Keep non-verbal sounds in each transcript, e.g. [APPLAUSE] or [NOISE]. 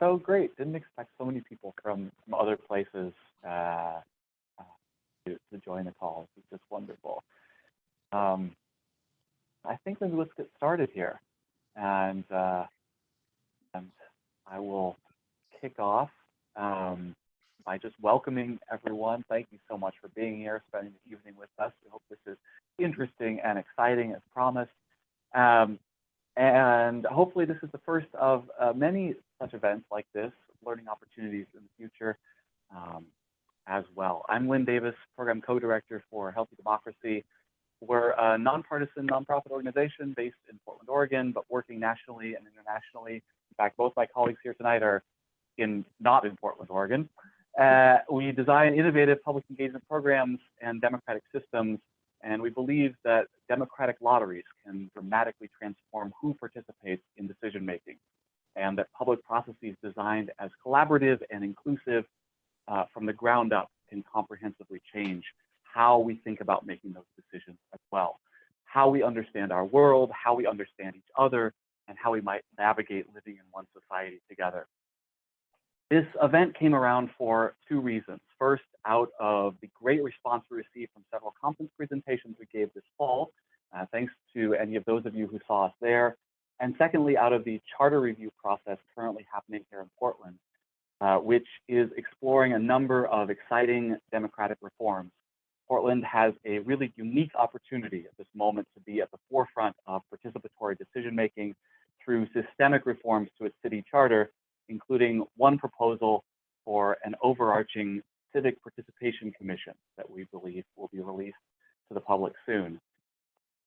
So great. Didn't expect so many people from, from other places uh, uh, to, to join the call. It's just wonderful. Um, I think maybe let's get started here. And, uh, and I will kick off um, by just welcoming everyone. Thank you so much for being here, spending the evening with us. We hope this is interesting and exciting as promised. Um, and hopefully this is the first of uh, many such events like this, learning opportunities in the future um, as well. I'm Linn Davis, Program Co-Director for Healthy Democracy. We're a nonpartisan nonprofit organization based in Portland, Oregon, but working nationally and internationally. In fact, both my colleagues here tonight are in not in Portland, Oregon. Uh, we design innovative public engagement programs and democratic systems and we believe that democratic lotteries can dramatically transform who participates in decision making, and that public processes designed as collaborative and inclusive uh, from the ground up can comprehensively change how we think about making those decisions as well, how we understand our world, how we understand each other, and how we might navigate living in one society together. This event came around for two reasons. First, out of the great response we received from several conference presentations we gave this fall, uh, thanks to any of those of you who saw us there. And secondly, out of the charter review process currently happening here in Portland, uh, which is exploring a number of exciting democratic reforms. Portland has a really unique opportunity at this moment to be at the forefront of participatory decision making through systemic reforms to its city charter including one proposal for an overarching civic participation commission that we believe will be released to the public soon.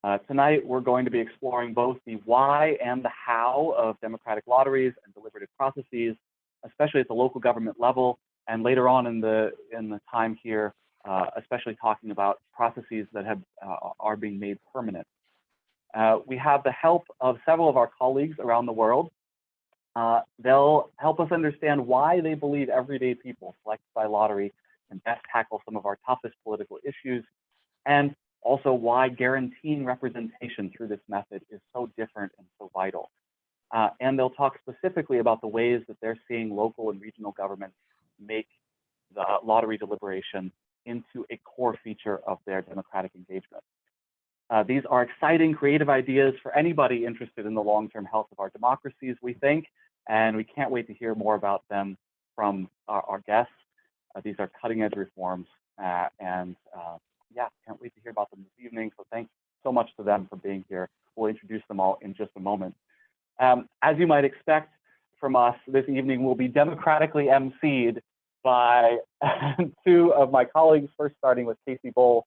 Uh, tonight, we're going to be exploring both the why and the how of democratic lotteries and deliberative processes, especially at the local government level, and later on in the in the time here, uh, especially talking about processes that have uh, are being made permanent. Uh, we have the help of several of our colleagues around the world uh, they'll help us understand why they believe everyday people selected by lottery can best tackle some of our toughest political issues, and also why guaranteeing representation through this method is so different and so vital. Uh, and they'll talk specifically about the ways that they're seeing local and regional governments make the lottery deliberation into a core feature of their democratic engagement. Uh, these are exciting, creative ideas for anybody interested in the long-term health of our democracies, we think, and we can't wait to hear more about them from our, our guests. Uh, these are cutting edge reforms, uh, and uh, yeah, can't wait to hear about them this evening. So thanks so much to them for being here. We'll introduce them all in just a moment. Um, as you might expect from us, this evening will be democratically emceed by [LAUGHS] two of my colleagues, first starting with Casey Bohl,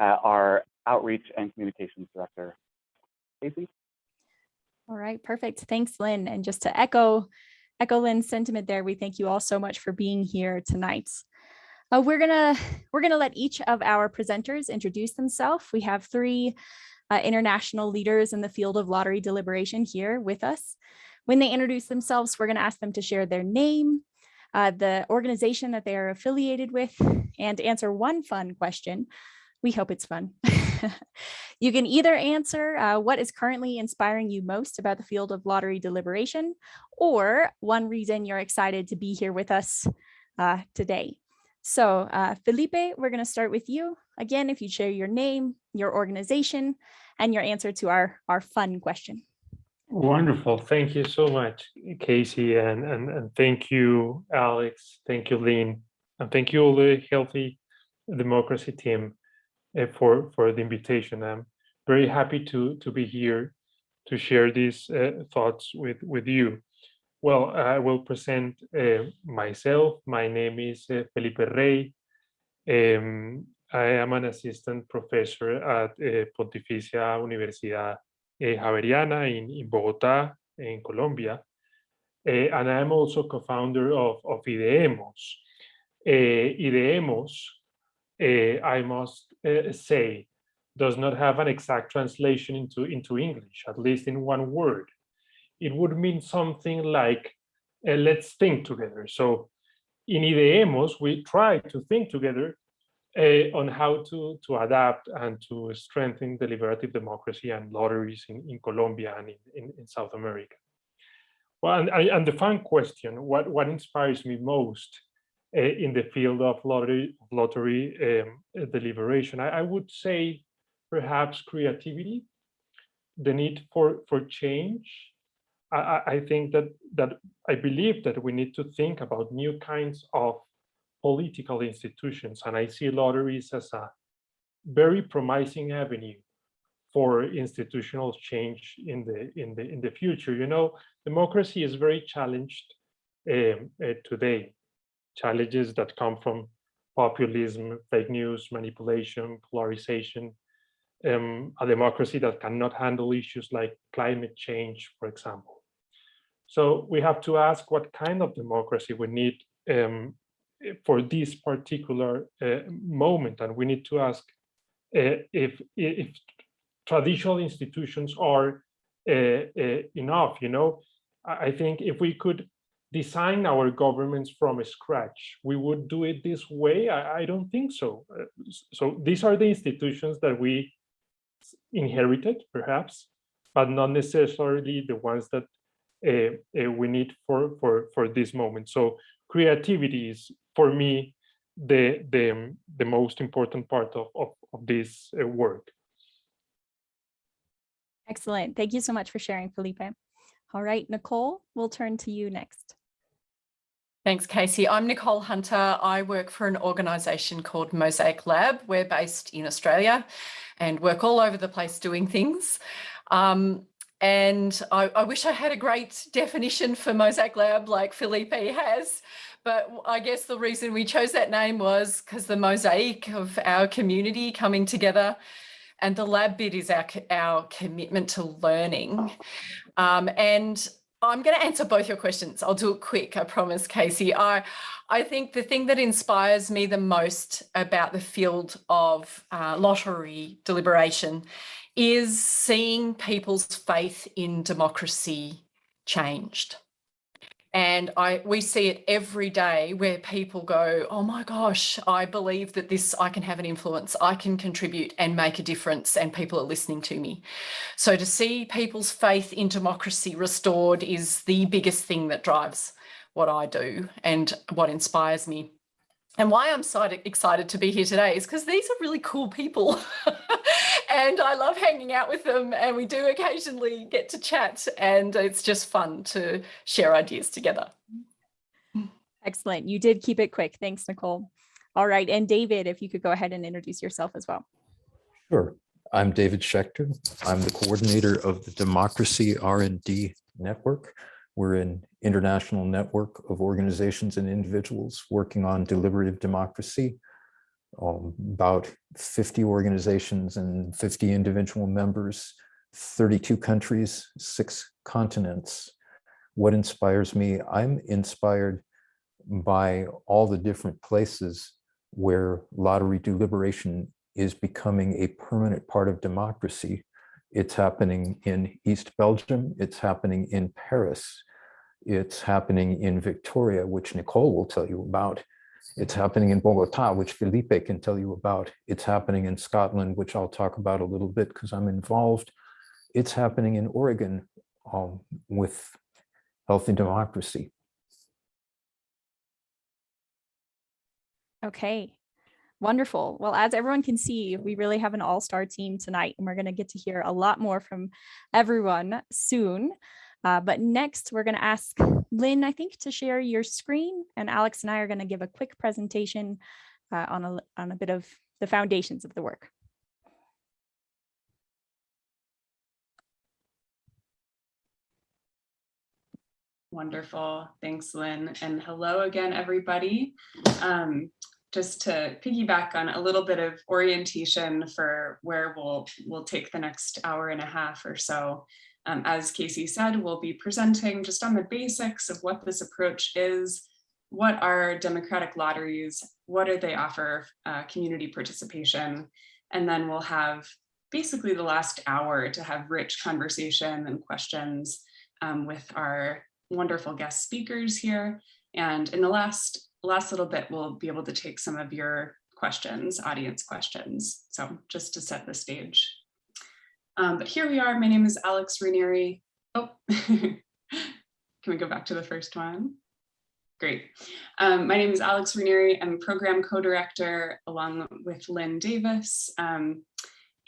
uh, our Outreach and Communications Director. Casey? All right, perfect. Thanks, Linn. And just to echo, echo Linn's sentiment there, we thank you all so much for being here tonight. Uh, we're gonna we're gonna let each of our presenters introduce themselves. We have three uh, international leaders in the field of lottery deliberation here with us. When they introduce themselves, we're gonna ask them to share their name, uh, the organization that they are affiliated with, and answer one fun question. We hope it's fun. [LAUGHS] [LAUGHS] you can either answer uh, what is currently inspiring you most about the field of lottery deliberation, or one reason you're excited to be here with us uh, today. So uh, Felipe, we're going to start with you. Again, if you share your name, your organization, and your answer to our, our fun question. Wonderful. Thank you so much, Casey. And, and, and thank you, Alex. Thank you, Linn. And thank you all the Healthy Democracy team for for the invitation. I'm very happy to to be here to share these uh, thoughts with with you. Well, I will present uh, myself. My name is uh, Felipe Rey. Um, I am an assistant professor at uh, Pontificia Universidad uh, Javeriana in, in Bogota, in Colombia. and I am also co-founder of, of IDEEMOS. IDEEMOS uh, I must uh, say, does not have an exact translation into, into English, at least in one word. It would mean something like, uh, let's think together. So in IDEEMOS, we try to think together uh, on how to, to adapt and to strengthen deliberative democracy and lotteries in, in Colombia and in, in, in South America. Well, and, and the fun question, what, what inspires me most in the field of lottery, lottery um, deliberation, I, I would say perhaps creativity, the need for, for change. I, I- I think that, that I believe that we need to think about new kinds of political institutions, and I see lotteries as a very promising avenue for institutional change in the in the in the future. You know, democracy is very challenged um, uh, today. Challenges that come from populism, fake news, manipulation, polarization. Um, a democracy that cannot handle issues like climate change, for example. So we have to ask what kind of democracy we need um, for this particular uh, moment, and we need to ask uh, if if traditional institutions are uh, uh, enough. You know, I think if we could design our governments from scratch, we would do it this way. I, I don't think so. Uh, so these are the institutions that we inherited, perhaps, but not necessarily the ones that uh, uh, we need for for for this moment. So creativity is for me the the um, the most important part of of, of this uh, work. Excellent. Thank you so much for sharing, Felipe. All right, Nicole, we'll turn to you next. Thanks, Casey. I'm Nicole Hunter. I work for an organisation called Mosaic Lab. We're based in Australia and work all over the place doing things. Um, and I, I wish I had a great definition for Mosaic Lab like Felipe has, but I guess the reason we chose that name was because the mosaic of our community coming together and the lab bit is our, our commitment to learning. Um, and I'm going to answer both your questions. I'll do it quick, I promise, Casey. I, I think the thing that inspires me the most about the field of uh, lottery deliberation is seeing people's faith in democracy changed. And I we see it every day where people go, oh my gosh, I believe that this I can have an influence, I can contribute and make a difference, and people are listening to me. So to see people's faith in democracy restored is the biggest thing that drives what I do and what inspires me. And why I'm so excited to be here today is because these are really cool people. [LAUGHS] and I love hanging out with them. And we do occasionally get to chat. And it's just fun to share ideas together. Excellent. You did keep it quick. Thanks, Nicole. All right. And David, if you could go ahead and introduce yourself as well. Sure. I'm David Schecter. I'm the coordinator of the Democracy R&D Network. We're an international network of organizations and individuals working on deliberative democracy. Um, About 50 organizations and 50 individual members, 32 countries, six continents. What inspires me? I'm inspired by all the different places where lottery deliberation is becoming a permanent part of democracy. It's happening in East Belgium, it's happening in Paris, it's happening in Victoria, which Nicole will tell you about. It's happening in Bogota, which Felipe can tell you about. It's happening in Scotland, which I'll talk about a little bit because I'm involved. It's happening in Oregon um, with Healthy Democracy. Okay. Wonderful. Well, as everyone can see, we really have an all-star team tonight, and we're going to get to hear a lot more from everyone soon. Uh, but next, we're going to ask Linn, I think, to share your screen, and Alex and I are going to give a quick presentation uh, on a on a bit of the foundations of the work. Wonderful. Thanks, Linn. And hello again, everybody. Um, just to piggyback on a little bit of orientation for where we'll, we'll take the next hour and a half or so. Um, as Casey said, we'll be presenting just on the basics of what this approach is, what are democratic lotteries, what do they offer uh, community participation, and then we'll have basically the last hour to have rich conversation and questions um, with our wonderful guest speakers here. And in the last, last little bit, we'll be able to take some of your questions, audience questions. So just to set the stage. Um, but here we are. My name is Alex Renirie. Oh, [LAUGHS] can we go back to the first one? Great. Um, my name is Alex Renirie. I'm program co-director along with Linn Davis. Um,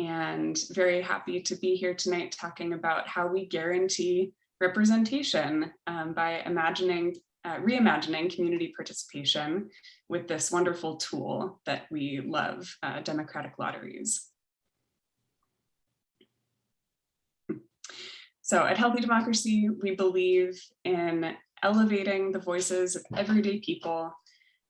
and very happy to be here tonight talking about how we guarantee representation um, by imagining, uh, reimagining community participation with this wonderful tool that we love, uh, democratic lotteries. So at Healthy Democracy, we believe in elevating the voices of everyday people,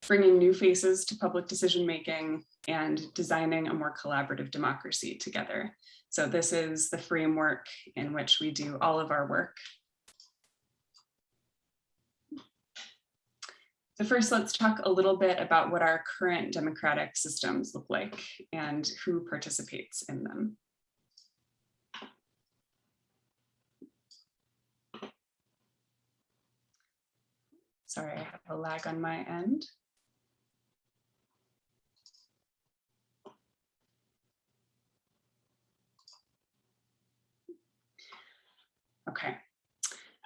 bringing new faces to public decision making, and designing a more collaborative democracy together. So this is the framework in which we do all of our work. So first, let's talk a little bit about what our current democratic systems look like and who participates in them. Sorry, I have a lag on my end. Okay.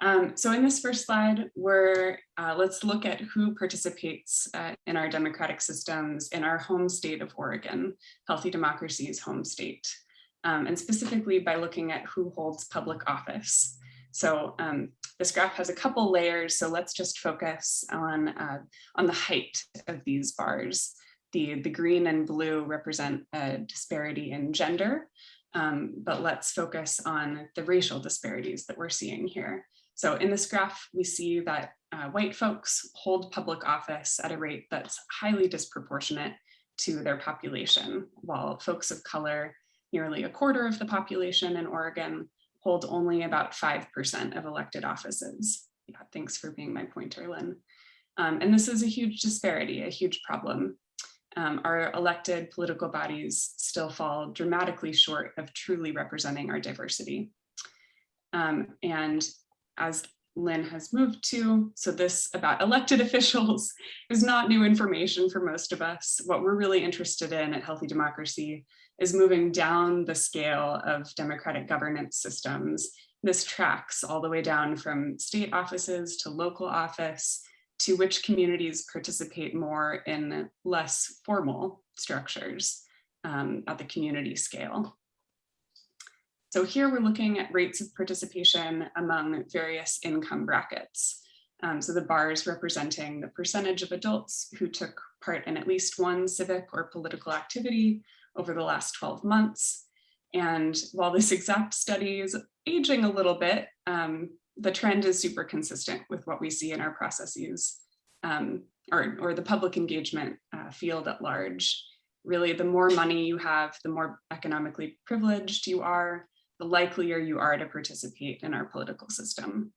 Um, so in this first slide, we're, uh, let's look at who participates uh, in our democratic systems in our home state of Oregon, Healthy Democracy's home state, um, and specifically by looking at who holds public office. So um, this graph has a couple layers, so let's just focus on, uh, on the height of these bars. The, the green and blue represent a disparity in gender, um, but let's focus on the racial disparities that we're seeing here. So in this graph, we see that uh, white folks hold public office at a rate that's highly disproportionate to their population, while folks of color, nearly a quarter of the population in Oregon, hold only about 5% of elected offices. Yeah, thanks for being my pointer, Linn. Um, and this is a huge disparity, a huge problem. Um, our elected political bodies still fall dramatically short of truly representing our diversity. Um, and as Linn has moved to. So this about elected [LAUGHS] officials is not new information for most of us. What we're really interested in at Healthy Democracy is moving down the scale of democratic governance systems. This tracks all the way down from state offices to local office to which communities participate more in less formal structures um, at the community scale. So here we're looking at rates of participation among various income brackets. Um, so the bars representing the percentage of adults who took part in at least one civic or political activity over the last 12 months. And while this [LAUGHS] exact study is aging a little bit, um, the trend is super consistent with what we see in our processes um, or, or the public engagement uh, field at large. Really, the more money you have, the more economically privileged you are, the likelier you are to participate in our political system.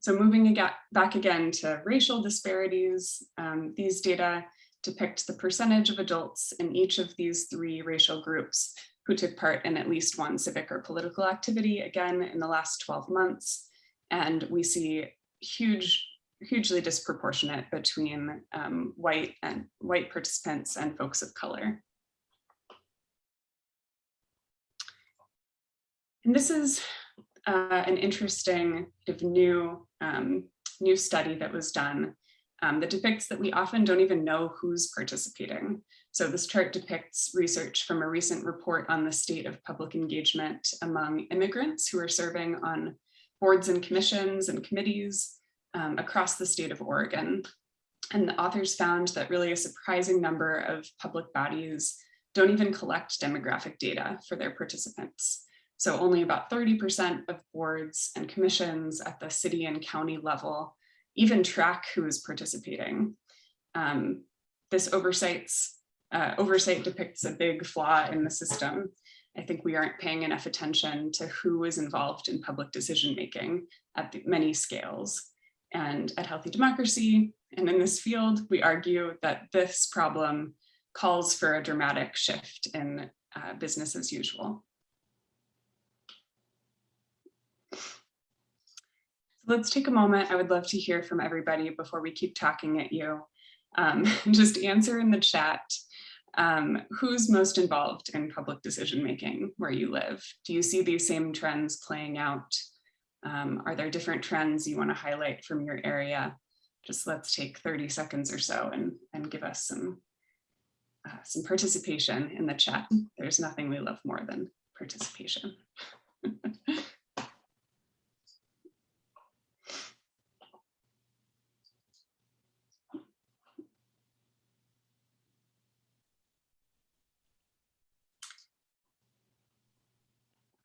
So moving again, back again to racial disparities, um, these data depict the percentage of adults in each of these three racial groups who took part in at least one civic or political activity, again, in the last 12 months. And we see huge, hugely disproportionate between um, white and white participants and folks of color. And this is uh, an interesting new, um, new study that was done um, that depicts that we often don't even know who's participating. So this chart depicts research from a recent report on the state of public engagement among immigrants who are serving on boards and commissions and committees um, across the state of Oregon. And the authors found that really a surprising number of public bodies don't even collect demographic data for their participants. So only about 30% of boards and commissions at the city and county level even track who is participating. Um, this oversights, uh, oversight depicts a big flaw in the system. I think we aren't paying enough attention to who is involved in public decision making at many scales. And at Healthy Democracy and in this field, we argue that this problem calls for a dramatic shift in uh, business as usual. Let's take a moment. I would love to hear from everybody before we keep talking at you. Um, [LAUGHS] just answer in the chat. Um, who's most involved in public decision making where you live? Do you see these same trends playing out? Um, are there different trends you want to highlight from your area? Just let's take 30 seconds or so and, and give us some, uh, some participation in the chat. There's nothing we love more than participation. [LAUGHS]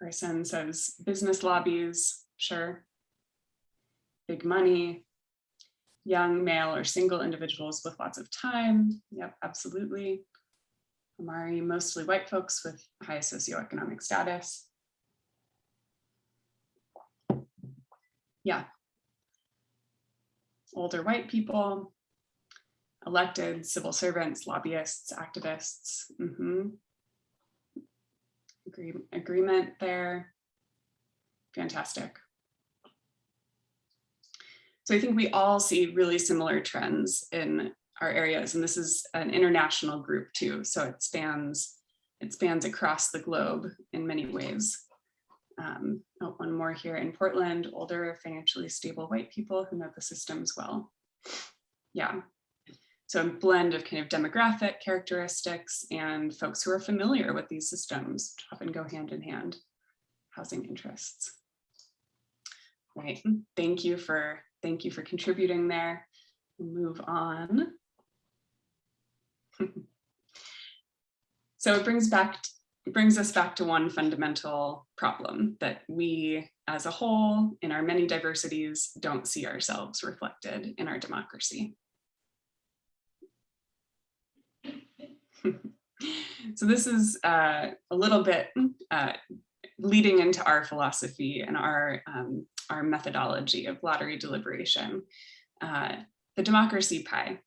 Person says business lobbies, sure. Big money, young male or single individuals with lots of time. Yep, absolutely. Amari, mostly white folks with high socioeconomic status. Yeah. Older white people, elected civil servants, lobbyists, activists. Mhm. Agree, agreement there. Fantastic. So I think we all see really similar trends in our areas, and this is an international group too. So it spans it spans across the globe in many ways. Um, oh, one more here in Portland, older, financially stable white people who know the systems well. Yeah, so a blend of kind of demographic characteristics and folks who are familiar with these systems often go hand in hand, housing interests. Right, thank you for, thank you for contributing there. Move on. so it brings back, it brings us back to one fundamental problem that we as a whole in our many diversities don't see ourselves reflected in our democracy. [LAUGHS] so this is uh, a little bit uh, leading into our philosophy and our, um, our methodology of lottery deliberation, uh, the democracy pie.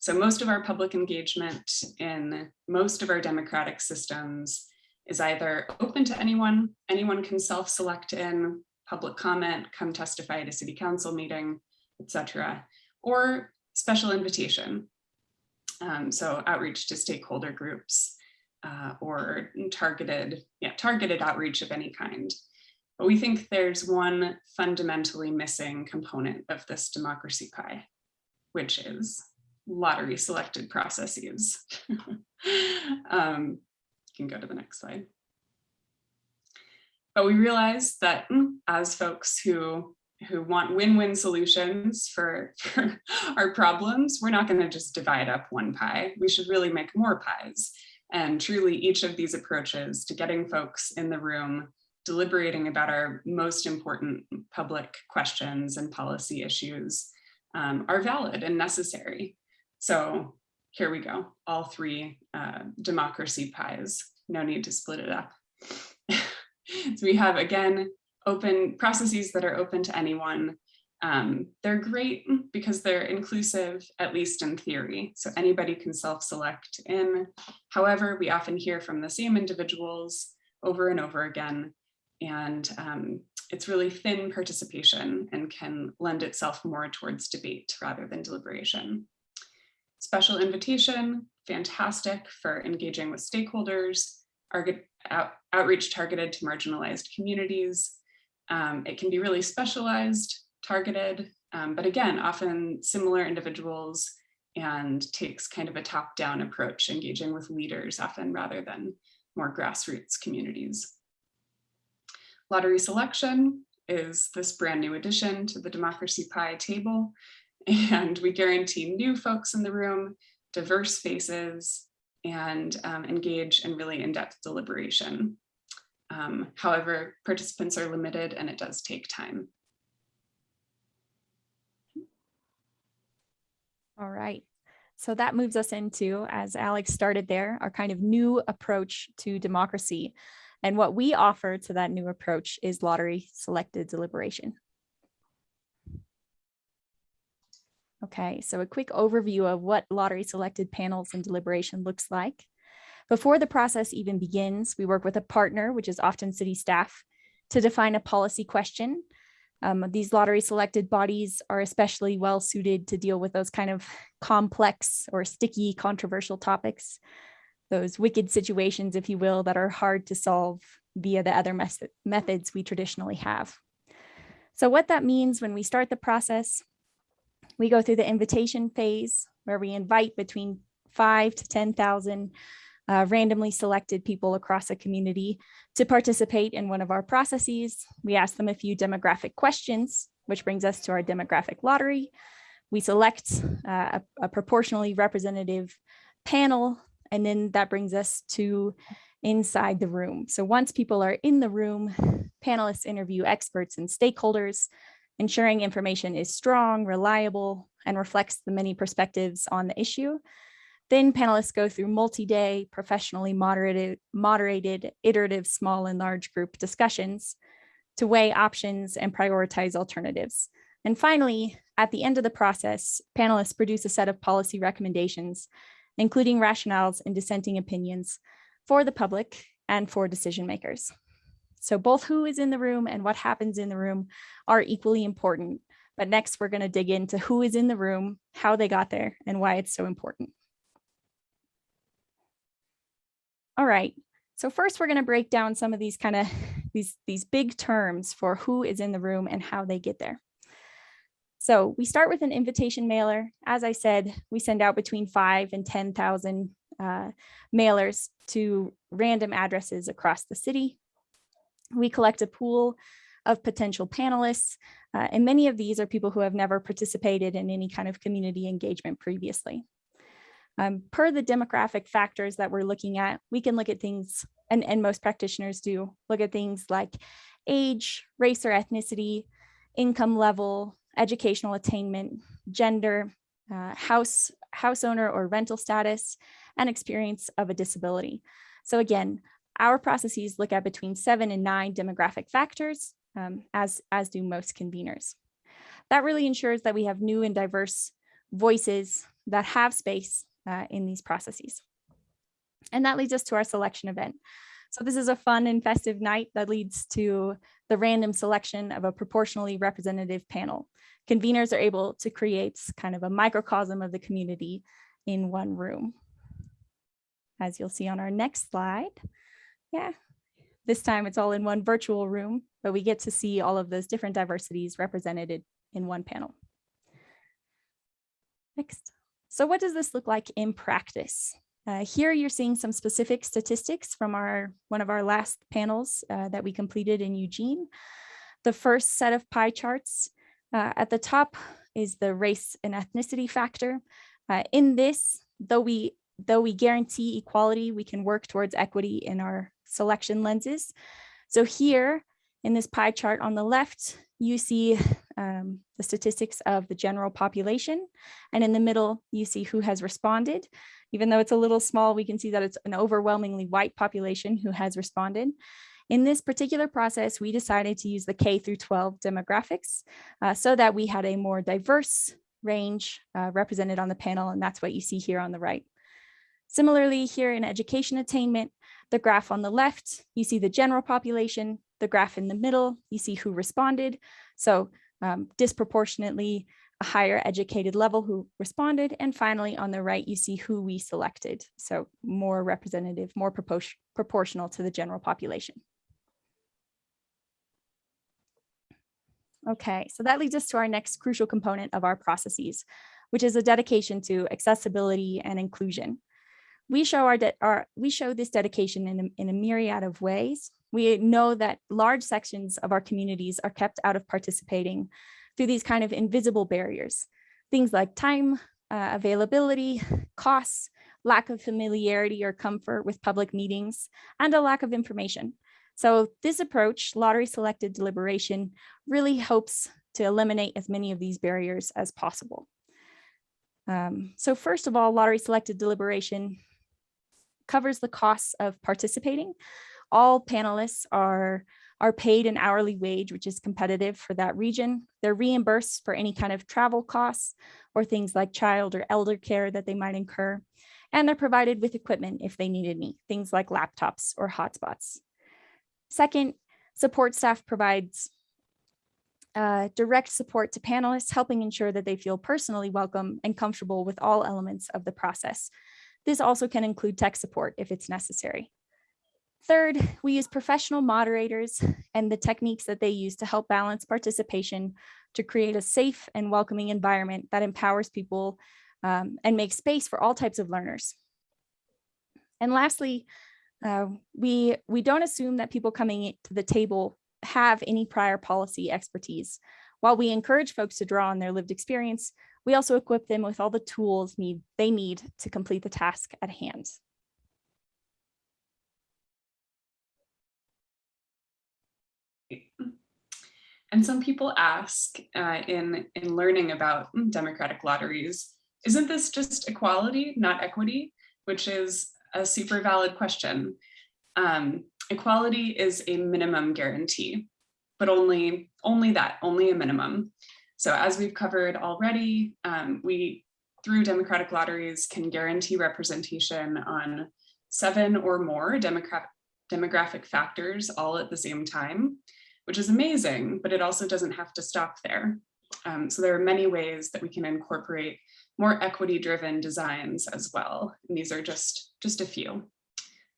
So most of our public engagement in most of our democratic systems is either open to anyone, anyone can self-select in, public comment, come testify at a city council meeting, etc., or special invitation, um, so outreach to stakeholder groups uh, or targeted, yeah, targeted outreach of any kind. But we think there's one fundamentally missing component of this democracy pie, which is lottery selected processes. [LAUGHS] um, you can go to the next slide. But we realize that mm, as folks who who want win-win solutions for, for, our problems, we're not going to just divide up one pie. We should really make more pies. And truly each of these approaches to getting folks in the room deliberating about our most important public questions and policy issues um, are valid and necessary. So here we go, all three uh, democracy pies, no need to split it up. [LAUGHS] so we have, again, open processes that are open to anyone. Um, they're great because they're inclusive, at least in theory. So anybody can self-select in. However, we often hear from the same individuals over and over again. And um, it's really thin participation and can lend itself more towards debate rather than deliberation. Special invitation, fantastic for engaging with stakeholders, out, outreach targeted to marginalized communities, um, it can be really specialized, targeted, um, but again, often similar individuals and takes kind of a top-down approach, engaging with leaders often rather than more grassroots communities. Lottery selection is this brand new addition to the Democracy Pie table, [LAUGHS] and we guarantee new folks in the room, diverse faces, and um, engage in really in-depth deliberation. Um, however, participants are limited and it does take time. All right. So that moves us into, as Alex started there, our kind of new approach to democracy. And what we offer to that new approach is lottery selected deliberation. Okay, so a quick overview of what lottery selected panels and deliberation looks like. Before the process even begins, we work with a partner, which is often city staff, to define a policy question. Um, these lottery selected bodies are especially well suited to deal with those kind of complex or sticky controversial topics, those wicked situations, if you will, that are hard to solve via the other methods we traditionally have. So what that means when we start the process, we go through the invitation phase where we invite between five to 10,000 uh, randomly selected people across a community to participate in one of our processes. We ask them a few demographic questions, which brings us to our demographic lottery. We select uh, a, a proportionally representative panel, and then that brings us to inside the room. So once people are in the room, panelists interview experts and stakeholders, ensuring information is strong, reliable, and reflects the many perspectives on the issue. Then panelists go through multi-day, professionally moderated, moderated, iterative small and large group discussions to weigh options and prioritize alternatives. And finally, at the end of the process, panelists produce a set of policy recommendations, including rationales and dissenting opinions for the public and for decision makers. So both who is in the room and what happens in the room are equally important. But next, we're going to dig into who is in the room, how they got there, and why it's so important. All right, so first we're going to break down some of these kind of [LAUGHS] these, these big terms for who is in the room and how they get there. So we start with an invitation mailer. As I said, we send out between five and 10,000 uh, mailers to random addresses across the city. We collect a pool of potential panelists, uh, and many of these are people who have never participated in any kind of community engagement previously. Um, per the demographic factors that we're looking at, we can look at things, and, and most practitioners do, look at things like age, race or ethnicity, income level, educational attainment, gender, uh, house, house owner or rental status, and experience of a disability. So again, our processes look at between seven and nine demographic factors, um, as, as do most conveners. That really ensures that we have new and diverse voices that have space uh, in these processes. And that leads us to our selection event. So this is a fun and festive night that leads to the random selection of a proportionally representative panel. Conveners are able to create kind of a microcosm of the community in one room. As you'll see on our next slide. Yeah, this time it's all in one virtual room, but we get to see all of those different diversities represented in one panel. Next. So what does this look like in practice? Uh, here you're seeing some specific statistics from our one of our last panels uh, that we completed in Eugene. The first set of pie charts uh, at the top is the race and ethnicity factor. Uh, in this, though we though we guarantee equality, we can work towards equity in our selection lenses. So here in this pie chart on the left, you see um, the statistics of the general population. And in the middle, you see who has responded. Even though it's a little small, we can see that it's an overwhelmingly white population who has responded. In this particular process, we decided to use the K through 12 demographics uh, so that we had a more diverse range uh, represented on the panel, and that's what you see here on the right. Similarly, here in education attainment, the graph on the left, you see the general population, the graph in the middle, you see who responded. So um, disproportionately a higher educated level who responded. And finally, on the right, you see who we selected. So more representative, more propor proportional to the general population. Okay, so that leads us to our next crucial component of our processes, which is a dedication to accessibility and inclusion. We show our, our we show this dedication in a, in a myriad of ways. We know that large sections of our communities are kept out of participating through these kind of invisible barriers, things like time uh, availability, costs, lack of familiarity or comfort with public meetings, and a lack of information. So this approach, lottery selected deliberation, really hopes to eliminate as many of these barriers as possible. Um, so first of all, lottery selected deliberation covers the costs of participating. All panelists are, are paid an hourly wage, which is competitive for that region. They're reimbursed for any kind of travel costs or things like child or elder care that they might incur. And they're provided with equipment if they need any, things like laptops or hotspots. Second, support staff provides uh, direct support to panelists, helping ensure that they feel personally welcome and comfortable with all elements of the process. This also can include tech support if it's necessary. Third, we use professional moderators and the techniques that they use to help balance participation to create a safe and welcoming environment that empowers people um, and makes space for all types of learners. And lastly, uh, we, we don't assume that people coming to the table have any prior policy expertise. While we encourage folks to draw on their lived experience, we also equip them with all the tools need, they need to complete the task at hand. And some people ask uh, in, in learning about democratic lotteries, isn't this just equality, not equity? Which is a super valid question. Um, equality is a minimum guarantee, but only, only that, only a minimum. So as we've covered already, um, we, through democratic lotteries, can guarantee representation on seven or more demographic, demographic factors all at the same time which is amazing, but it also doesn't have to stop there. Um, so there are many ways that we can incorporate more equity driven designs as well. And these are just, just a few.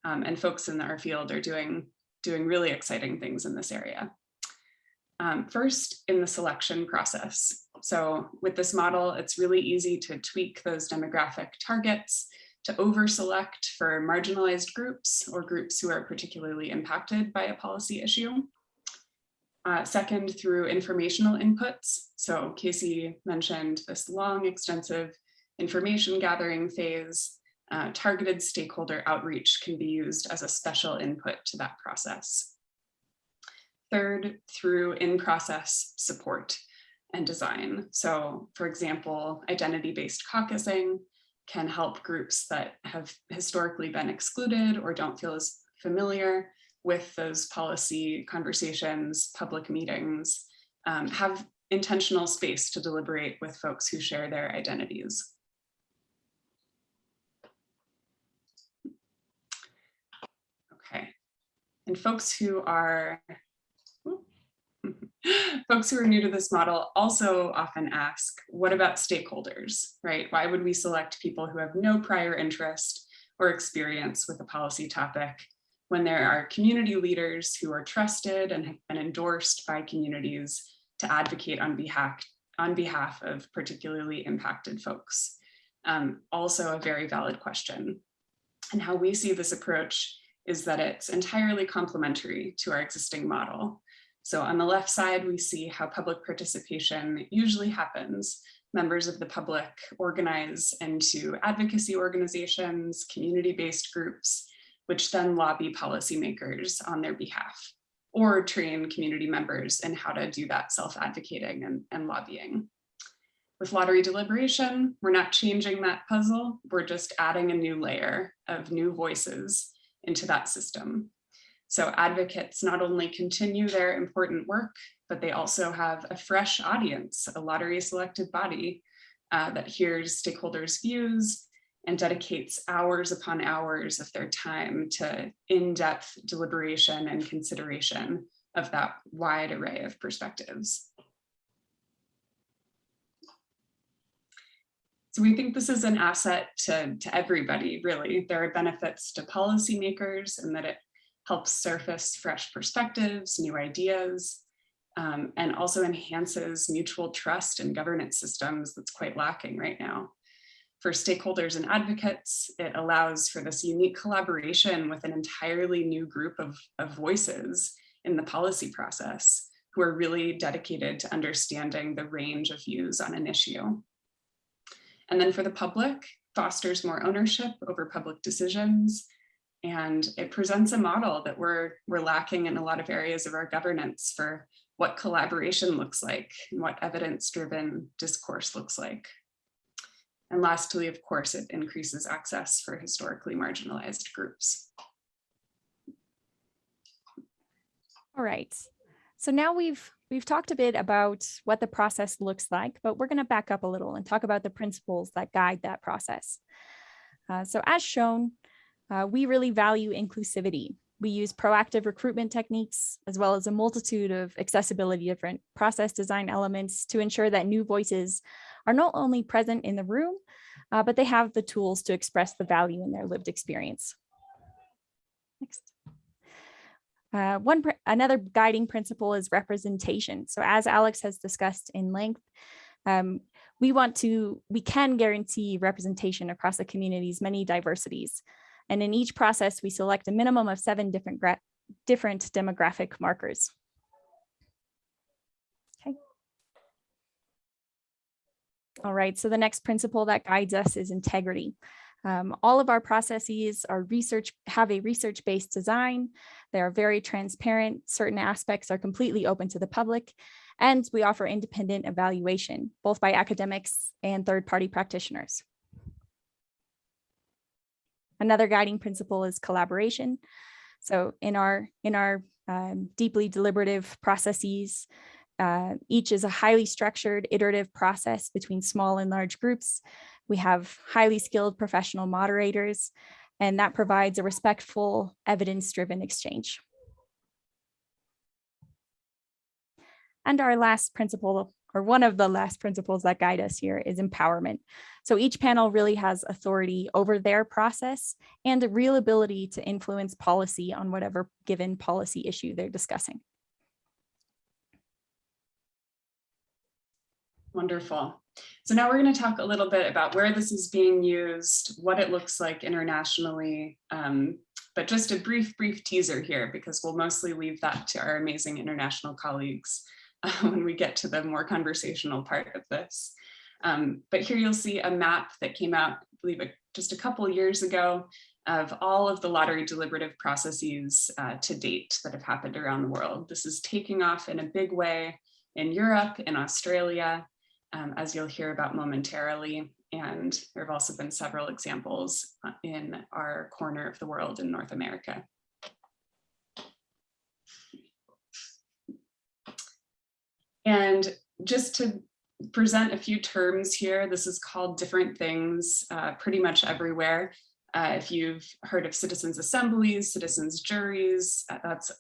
Um, and folks in our field are doing, doing really exciting things in this area. Um, first, in the selection process. So with this model, it's really easy to tweak those demographic targets to over select for marginalized groups or groups who are particularly impacted by a policy issue. Uh, second, through informational inputs. So Casey mentioned this long, extensive information gathering phase. Uh, targeted stakeholder outreach can be used as a special input to that process. Third, through in-process support and design. So for example, identity-based caucusing can help groups that have historically been excluded or don't feel as familiar with those policy conversations, public meetings, um, have intentional space to deliberate with folks who share their identities. Okay, and folks who are [LAUGHS] folks who are new to this model also often ask, what about stakeholders, right? Why would we select people who have no prior interest or experience with a policy topic when there are community leaders who are trusted and have been endorsed by communities to advocate on behalf, on behalf of particularly impacted folks. Um, also a very valid question. And how we see this approach is that it's entirely complementary to our existing model. So on the left side, we see how public participation usually happens. Members of the public organize into advocacy organizations, community-based groups, which then lobby policymakers on their behalf or train community members in how to do that self-advocating and, and lobbying. With lottery deliberation, we're not changing that puzzle, we're just adding a new layer of new voices into that system. So advocates not only continue their important work, but they also have a fresh audience, a lottery selected body uh, that hears stakeholders' views and dedicates hours upon hours of their time to in-depth deliberation and consideration of that wide array of perspectives. So we think this is an asset to, to everybody, really. There are benefits to policymakers in that it helps surface fresh perspectives, new ideas, um, and also enhances mutual trust in governance systems that's quite lacking right now for stakeholders and advocates. It allows for this unique collaboration with an entirely new group of, of voices in the policy process who are really dedicated to understanding the range of views on an issue. And then for the public, fosters more ownership over public decisions. And it presents a model that we're, we're lacking in a lot of areas of our governance for what collaboration looks like and what evidence-driven discourse looks like. And lastly, of course, it increases access for historically marginalized groups. All right. So now we've we've talked a bit about what the process looks like, but we're going to back up a little and talk about the principles that guide that process. Uh, so as shown, uh, we really value inclusivity. we use proactive recruitment techniques, as well as a multitude of accessibility different process design elements to ensure that new voices are not only present in the room, uh, but they have the tools to express the value in their lived experience. Next. Uh, one, another guiding principle is representation. So as Alex has discussed in length, um, we want to, we can guarantee representation across the community's many diversities. And in each process, we select a minimum of seven different, different demographic markers. All right, so the next principle that guides us is integrity. Um, all of our processes are research, have a research-based design. They are very transparent. Certain aspects are completely open to the public. And we offer independent evaluation, both by academics and third-party practitioners. Another guiding principle is collaboration. So in our, in our um, deeply deliberative processes, uh, each is a highly structured iterative process between small and large groups. We have highly skilled professional moderators, and that provides a respectful, evidence-driven exchange. And our last principle, or one of the last principles that guide us here is empowerment. So each panel really has authority over their process and a real ability to influence policy on whatever given policy issue they're discussing. Wonderful. So now we're going to talk a little bit about where this is being used, what it looks like internationally, um, but just a brief, brief teaser here, because we'll mostly leave that to our amazing international colleagues [LAUGHS] uh, when we get to the more conversational part of this. Um, but here you'll see a map that came out, I believe, just a couple years ago of all of the lottery deliberative processes uh, to date that have happened around the world. This is taking off in a big way in Europe, in Australia, um, as you'll hear about momentarily. And there have also been several examples uh, in our corner of the world in North America. And just to present a few terms here, this is called different things uh, pretty much everywhere. Uh, if you've heard of citizens assemblies, citizens juries, uh, that's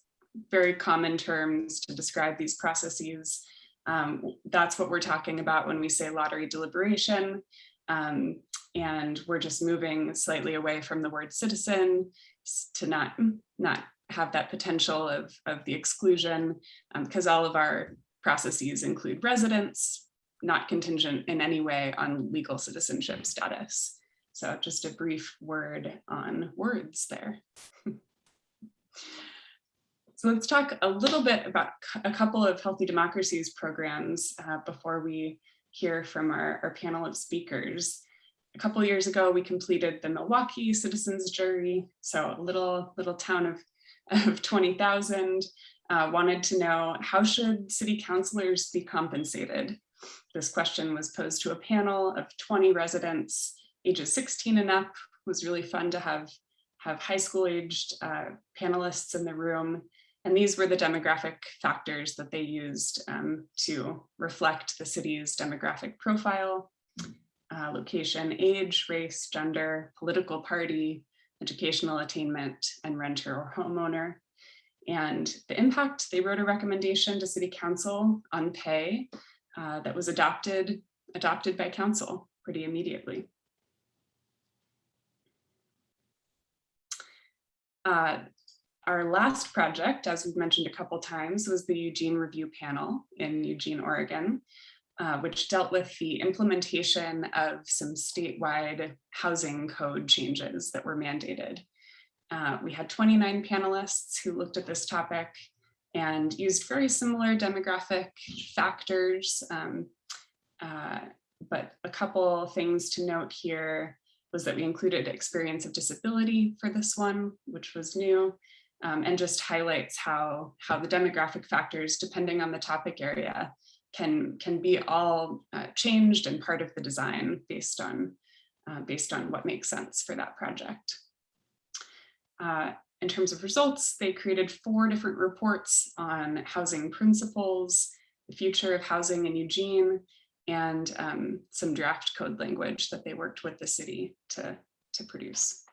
very common terms to describe these processes. Um, that's what we're talking about when we say lottery deliberation. Um, and we're just moving slightly away from the word citizen to not, not have that potential of, of the exclusion because um, all of our processes include residents, not contingent in any way on legal citizenship status. So just a brief word on words there. [LAUGHS] So let's talk a little bit about a couple of Healthy Democracies programs uh, before we hear from our, our panel of speakers. A couple years ago, we completed the Milwaukie Citizens Jury. So a little, little town of, of 20,000 uh, wanted to know how should city councilors be compensated? This question was posed to a panel of 20 residents, ages 16 and up. It was really fun to have, have high school aged uh, panelists in the room and these were the demographic factors that they used um, to reflect the city's demographic profile, uh, location, age, race, gender, political party, educational attainment, and renter or homeowner. And the impact, they wrote a recommendation to city council on pay uh, that was adopted, adopted by council pretty immediately. Uh, our last project, as we've mentioned a couple times, was the Eugene Review Panel in Eugene, Oregon, uh, which dealt with the implementation of some statewide housing code changes that were mandated. Uh, we had 29 panelists who looked at this topic and used very similar demographic factors. Um, uh, but a couple things to note here was that we included experience of disability for this one, which was new, um, and just highlights how, how the demographic factors, depending on the topic area, can, can be all uh, changed and part of the design based on, uh, based on what makes sense for that project. Uh, in terms of results, they created four different reports on housing principles, the future of housing in Eugene, and um, some draft code language that they worked with the city to, to produce.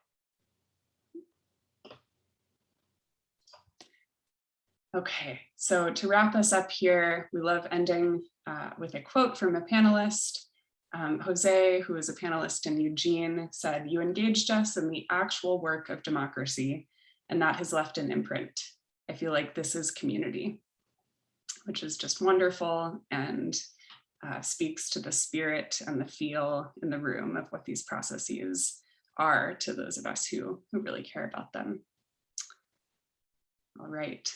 Okay, so to wrap us up here, we love ending uh, with a quote from a panelist. Um, Jose, who is a panelist in Eugene, said, you engaged us in the actual work of democracy, and that has left an imprint. I feel like this is community, which is just wonderful and uh, speaks to the spirit and the feel in the room of what these processes are to those of us who, who really care about them. All right.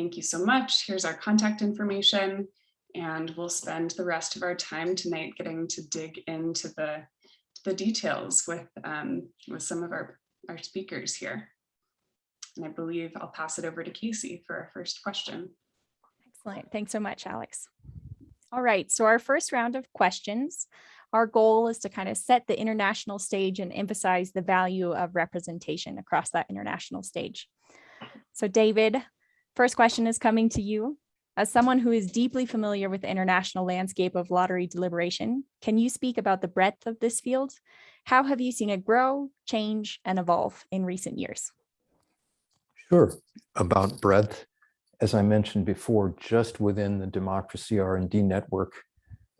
Thank you so much. Here's our contact information. And we'll spend the rest of our time tonight getting to dig into the, the details with, um, with some of our, our speakers here. And I believe I'll pass it over to Casey for our first question. Excellent. Thanks so much, Alex. All right, so our first round of questions. Our goal is to kind of set the international stage and emphasize the value of representation across that international stage. So David, first question is coming to you. As someone who is deeply familiar with the international landscape of lottery deliberation, can you speak about the breadth of this field? How have you seen it grow, change, and evolve in recent years? Sure. About breadth, as I mentioned before, just within the Democracy R&D network,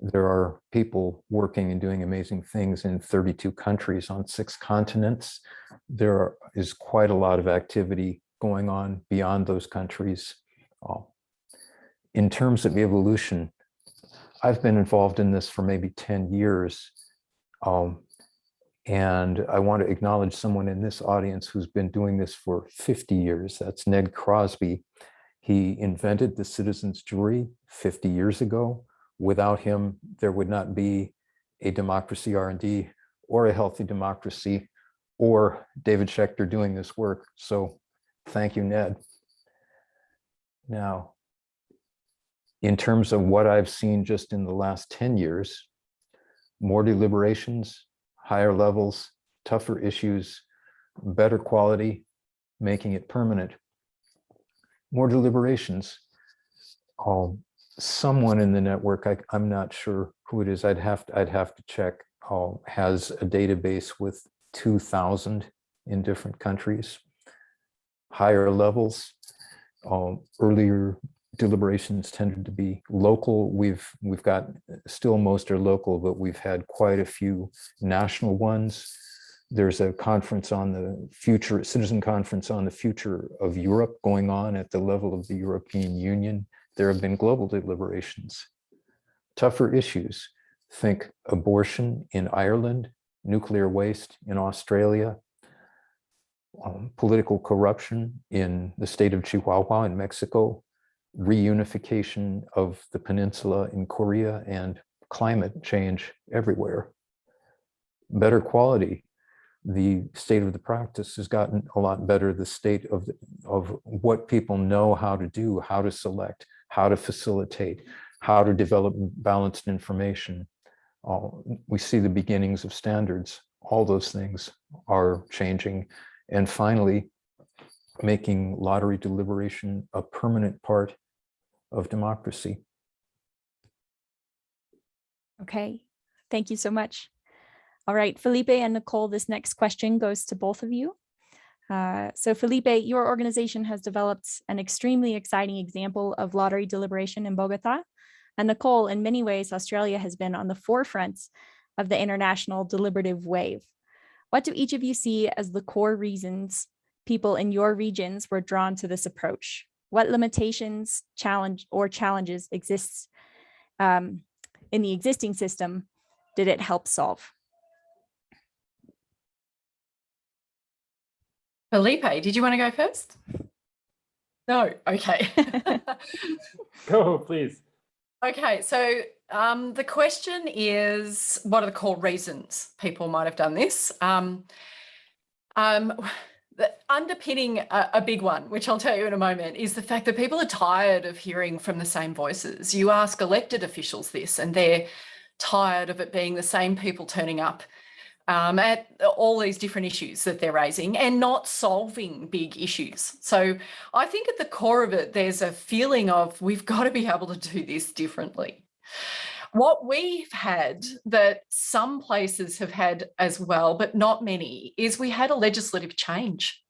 there are people working and doing amazing things in 32 countries on six continents. There is quite a lot of activity going on beyond those countries. Uh, in terms of evolution, I've been involved in this for maybe 10 years. Um, and I want to acknowledge someone in this audience who's been doing this for 50 years. That's Ned Crosby. He invented the citizens jury 50 years ago. Without him, there would not be a democracy R&D or a healthy democracy or David Schecter doing this work. So thank you, Ned. Now, in terms of what I've seen just in the last 10 years, more deliberations, higher levels, tougher issues, better quality, making it permanent. More deliberations. Um, someone in the network, I, I'm not sure who it is, I'd have to, I'd have to check, uh, has a database with 2,000 in different countries. Higher levels, um, earlier deliberations tended to be local. We've we've got still most are local, but we've had quite a few national ones. There's a conference on the future, citizen conference on the future of Europe going on at the level of the European Union. There have been global deliberations. Tougher issues, think abortion in Ireland, nuclear waste in Australia, um, political corruption in the state of Chihuahua in Mexico, reunification of the peninsula in Korea and climate change everywhere. Better quality. The state of the practice has gotten a lot better. The state of, of what people know how to do, how to select, how to facilitate, how to develop balanced information. Uh, we see the beginnings of standards. All those things are changing. And finally, making lottery deliberation a permanent part of democracy. Okay, thank you so much. All right, Felipe and Nicole, this next question goes to both of you. Uh, so Felipe, your organization has developed an extremely exciting example of lottery deliberation in Bogota. And Nicole, in many ways, Australia has been on the forefront of the international deliberative wave. What do each of you see as the core reasons people in your regions were drawn to this approach? What limitations, challenge, or challenges exists um, in the existing system did it help solve? Felipe, did you want to go first? No, okay. [LAUGHS] [LAUGHS] Go, please. okay, so um, the question is, what are the core reasons people might have done this? Um, um, underpinning a, a, big one, which I'll tell you in a moment, is the fact that people are tired of hearing from the same voices. You ask elected officials this and they're tired of it being the same people turning up um, at all these different issues that they're raising and not solving big issues. So I think at the core of it, there's a feeling of we've got to be able to do this differently. What we've had that some places have had as well, but not many, is we had a legislative change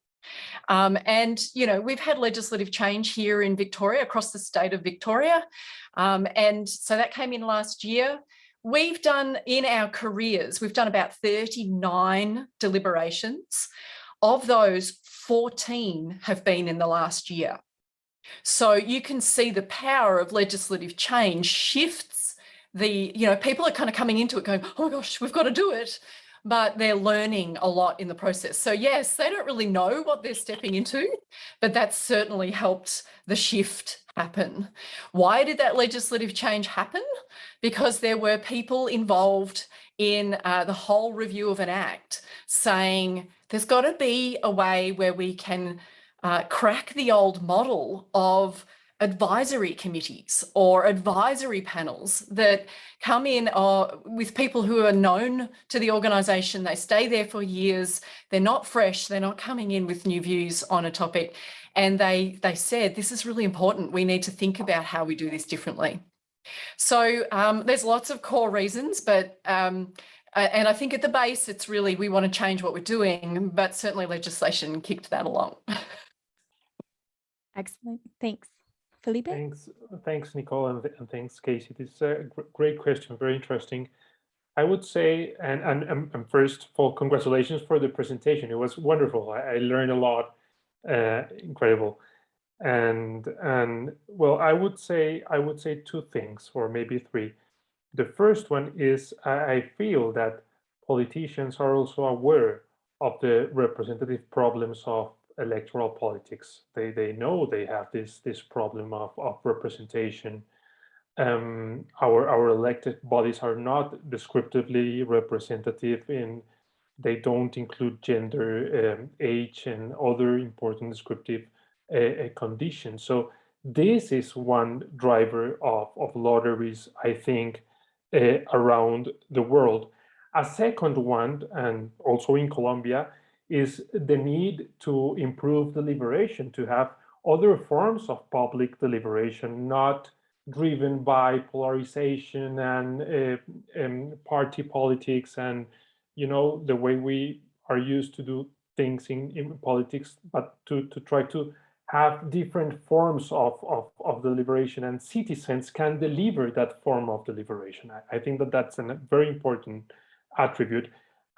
Um, and, you know, we've had legislative change here in Victoria, across the state of Victoria. Um, and so that came in last year. We've done in our careers, we've done about 39 deliberations. Of those, 14 have been in the last year. So you can see the power of legislative change shifts the, you know, people are kind of coming into it going, oh my gosh, we've got to do it. But they're learning a lot in the process. So yes, they don't really know what they're stepping into, but that's certainly helped the shift happen. Why did that legislative change happen? Because there were people involved in uh, the whole review of an act saying there's got to be a way where we can uh, crack the old model of advisory committees or advisory panels that come in uh, with people who are known to the organisation. They stay there for years. They're not fresh. They're not coming in with new views on a topic. And they, they said, this is really important. We need to think about how we do this differently. So um, there's lots of core reasons, but um, and I think at the base, it's really we want to change what we're doing, but certainly legislation kicked that along. [LAUGHS] Excellent. Thanks. Felipe? Thanks, thanks, Nicole, and, and thanks, Casey. This is a gr- great question, very interesting. I would say, and, and, and and first of all, congratulations for the presentation. It was wonderful. I, I learned a lot, uh, incredible. And, and well, I would say, I would say two things, or maybe three. The first one is I, I feel that politicians are also aware of the representative problems of electoral politics. They they know they have this this problem of, of representation. Um, our our elected bodies are not descriptively representative in they don't include gender, um, age, and other important descriptive uh, uh, conditions. So this is one driver of, of lotteries, I think, uh, around the world. A second one, and also in Colombia, is the need to improve deliberation, to have other forms of public deliberation, not driven by polarization and, uh, and party politics and, you know, the way we are used to do things in, in politics, but to, to try to have different forms of, of, of deliberation and citizens can deliver that form of deliberation. I, I think that that's a very important attribute.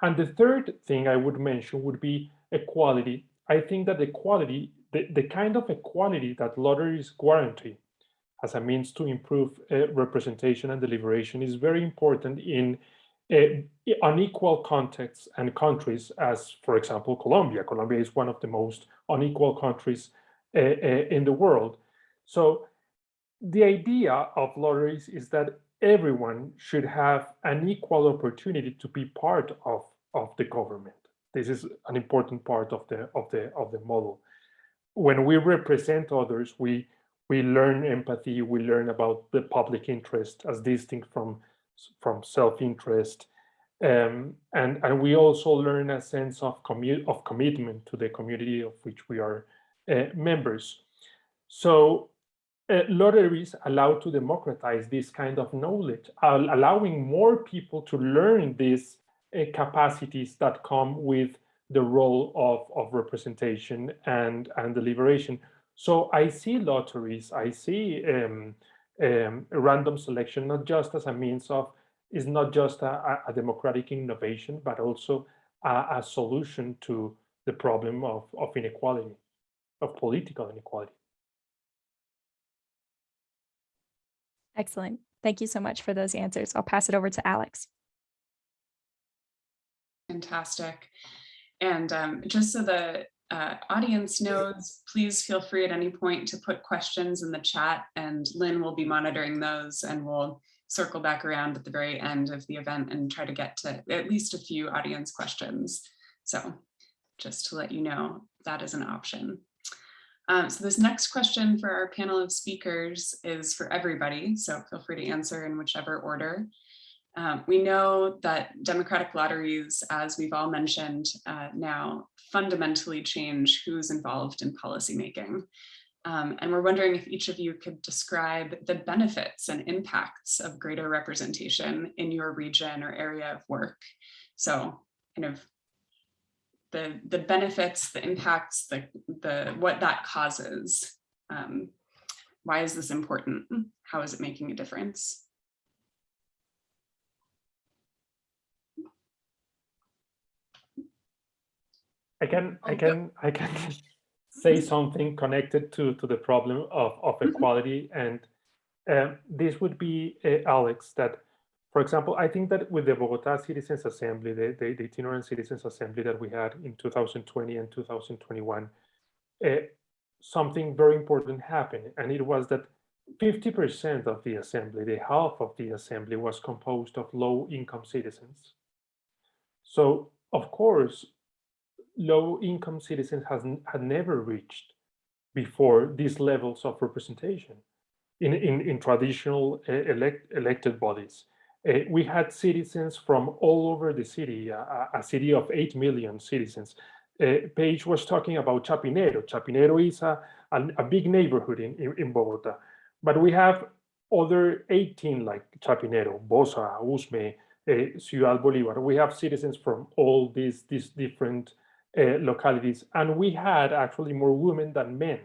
And the third thing I would mention would be equality. I think that equality, the, the kind of equality that lotteries guarantee as a means to improve uh, representation and deliberation is very important in uh, unequal contexts and countries as, for example, Colombia. Colombia is one of the most unequal countries uh, uh in the world. So the idea of lotteries is that everyone should have an equal opportunity to be part of of the government. This is an important part of the of the of the model. When we represent others, we we learn empathy, we learn about the public interest as distinct from from self-interest. Um, and, and we also learn a sense of, commu of commitment to the community of which we are uh, members. So uh, lotteries allow to democratize this kind of knowledge, allowing more people to learn these uh, capacities that come with the role of, of representation and, and deliberation. So I see lotteries, I see um, um, random selection, not just as a means of, is not just a, a democratic innovation, but also a, a, solution to the problem of, of inequality, of political inequality. Excellent. Thank you so much for those answers. I'll pass it over to Alex. Fantastic. And um, just so the uh, audience knows, please feel free at any point to put questions in the chat and Linn will be monitoring those and we'll circle back around at the very end of the event and try to get to at least a few audience questions. So just to let you know, that is an option. Um, so this next question for our panel of speakers is for everybody, so feel free to answer in whichever order. Um, we know that democratic lotteries, as we've all mentioned uh, now, fundamentally change who's involved in policymaking. Um, and we're wondering if each of you could describe the benefits and impacts of greater representation in your region or area of work. So kind of the, the benefits, the impacts, the, the, what that causes. Um, why is this important? How is it making a difference? I can, I Oh, can, I can [LAUGHS] say something connected to, to the problem of, of Mhm. equality. And um, this would be, uh, Alex, that, for example, I think that with the Bogota Citizens Assembly, the, the, the itinerant Citizens Assembly that we had in 2020 and 2021, uh, something very important happened. And it was that 50% of the assembly, the half of the assembly was composed of low income citizens. So of course, low income citizens has had never reached before these levels of representation in, in, in traditional uh, elect, elected bodies. Uh, we had citizens from all over the city, a, a- city of 8 million citizens. Uh, Paige was talking about Chapinero. Chapinero is a, a, a big neighborhood in, in, in Bogota, but we have other 18 like Chapinero, Bosa, Usme, uh, Ciudad Bolivar. We have citizens from all these, these different uh, localities, and we had actually more women than men.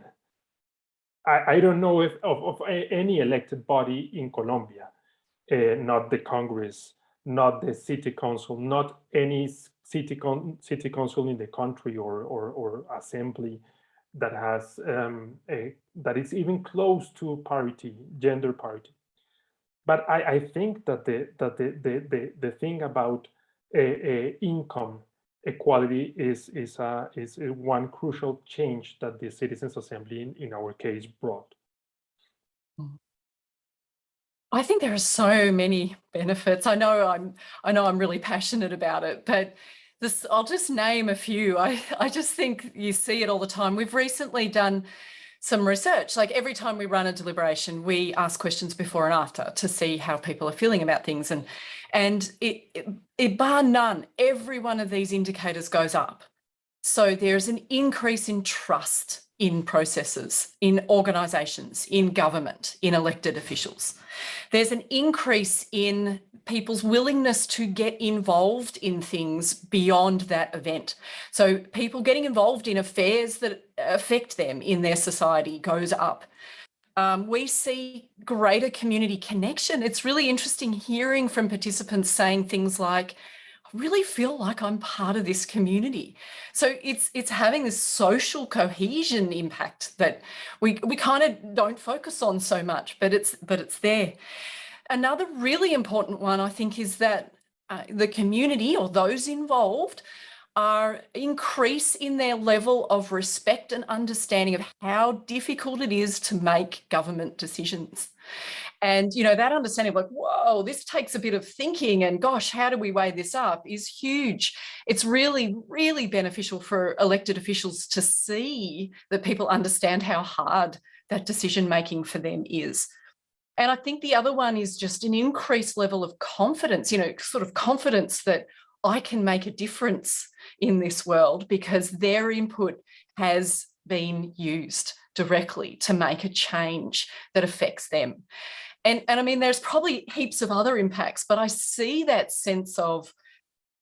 I, I don't know if of, of any elected body in Colombia, uh, not the Congress, not the city council, not any city con, city council in the country or or, or assembly that has um, a, that is even close to parity, gender parity. But I, I think that the that the the the, the thing about income equality is is a is a one crucial change that the citizens assembly in, in our case brought I think there are so many benefits. I know I'm I know I'm really passionate about it, but this I'll just name a few. I, [LAUGHS] I just think you see it all the time. We've recently done some research. Like every time we run a deliberation, we ask questions before and after to see how people are feeling about things. And and it, it, it bar none, every one of these indicators goes up. So there's an increase in trust in processes, in organisations, in government, in elected officials. There's an increase in people's willingness to get involved in things beyond that event. So people getting involved in affairs that affect them in their society goes up. Um, we see greater community connection. It's really interesting hearing from participants saying things like, really feel like I'm part of this community. So it's it's having this social cohesion impact that we we kind of don't focus on so much, but it's but it's there. Another really important one, I think, is that uh, the community or those involved are increase in their level of respect and understanding of how difficult it is to make government decisions. And, you know, that understanding of like, whoa, this takes a bit of thinking and gosh, how do we weigh this up is huge. It's really, really beneficial for elected officials to see that people understand how hard that decision making for them is. And I think the other one is just an increased level of confidence, you know, sort of confidence that I can make a difference in this world because their input has been used directly to make a change that affects them. And, and I mean, there's probably heaps of other impacts, but I see that sense of,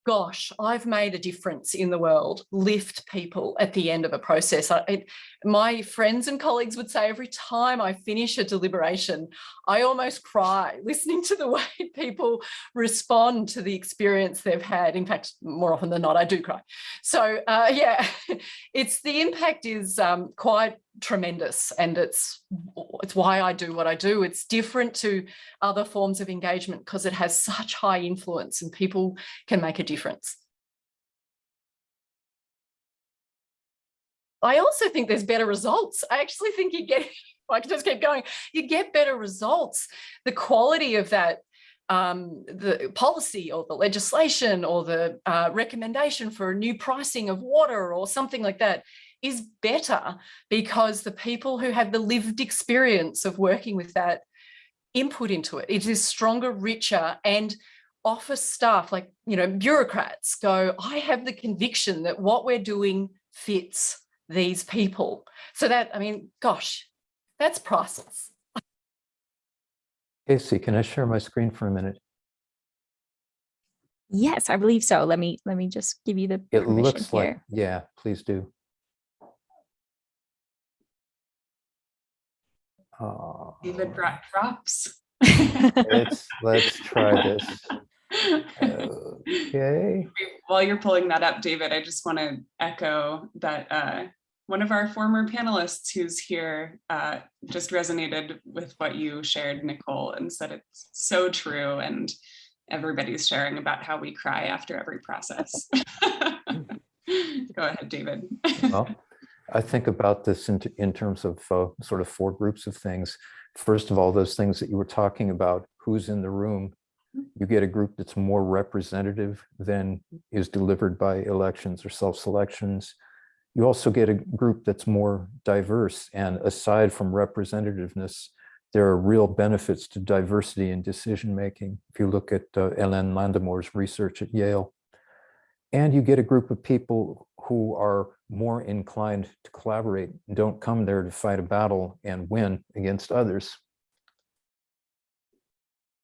gosh, I've made a difference in the world, lift people at the end of a process. I, it, my friends and colleagues would say every time I finish a deliberation, I almost cry [LAUGHS] listening to the way [LAUGHS] people respond to the experience they've had. In fact, more often than not, I do cry. So uh, [LAUGHS] yeah, it's the impact is um, quite tremendous and it's it's why I do what I do. It's different to other forms of engagement because it has such high influence and people can make a difference. I also think there's better results. I actually think you get, [LAUGHS] I can just keep going, you get better results. The quality of that um, the policy or the legislation or the uh, recommendation for a new pricing of water or something like that is better because the people who have the lived experience of working with that input into it, it is stronger, richer and office staff like, you know, bureaucrats go, I have the conviction that what we're doing fits these people. So that, I mean, gosh, that's priceless. Casey, can I share my screen for a minute? Yes, I believe so. Let me let me just give you the It permission looks like, yeah, please do. Uh, David brought props. Let's, let's try this. Okay, While you're pulling that up, David, I just want to echo that uh, one of our former panelists who's here uh, just resonated with what you shared, Nicole, and said it's so true. And everybody's sharing about how we cry after every process. Go ahead, David. well, I think about this in, in terms of uh, sort of four groups of things. First of all, those things that you were talking about, who's in the room, you get a group that's more representative than is delivered by elections or self-selections. You also get a group that's more diverse and aside from representativeness, there are real benefits to diversity in decision-making. If you look at uh, Hélène Landemore's research at Yale. And you get a group of people who are more inclined to collaborate, don't come there to fight a battle and win against others.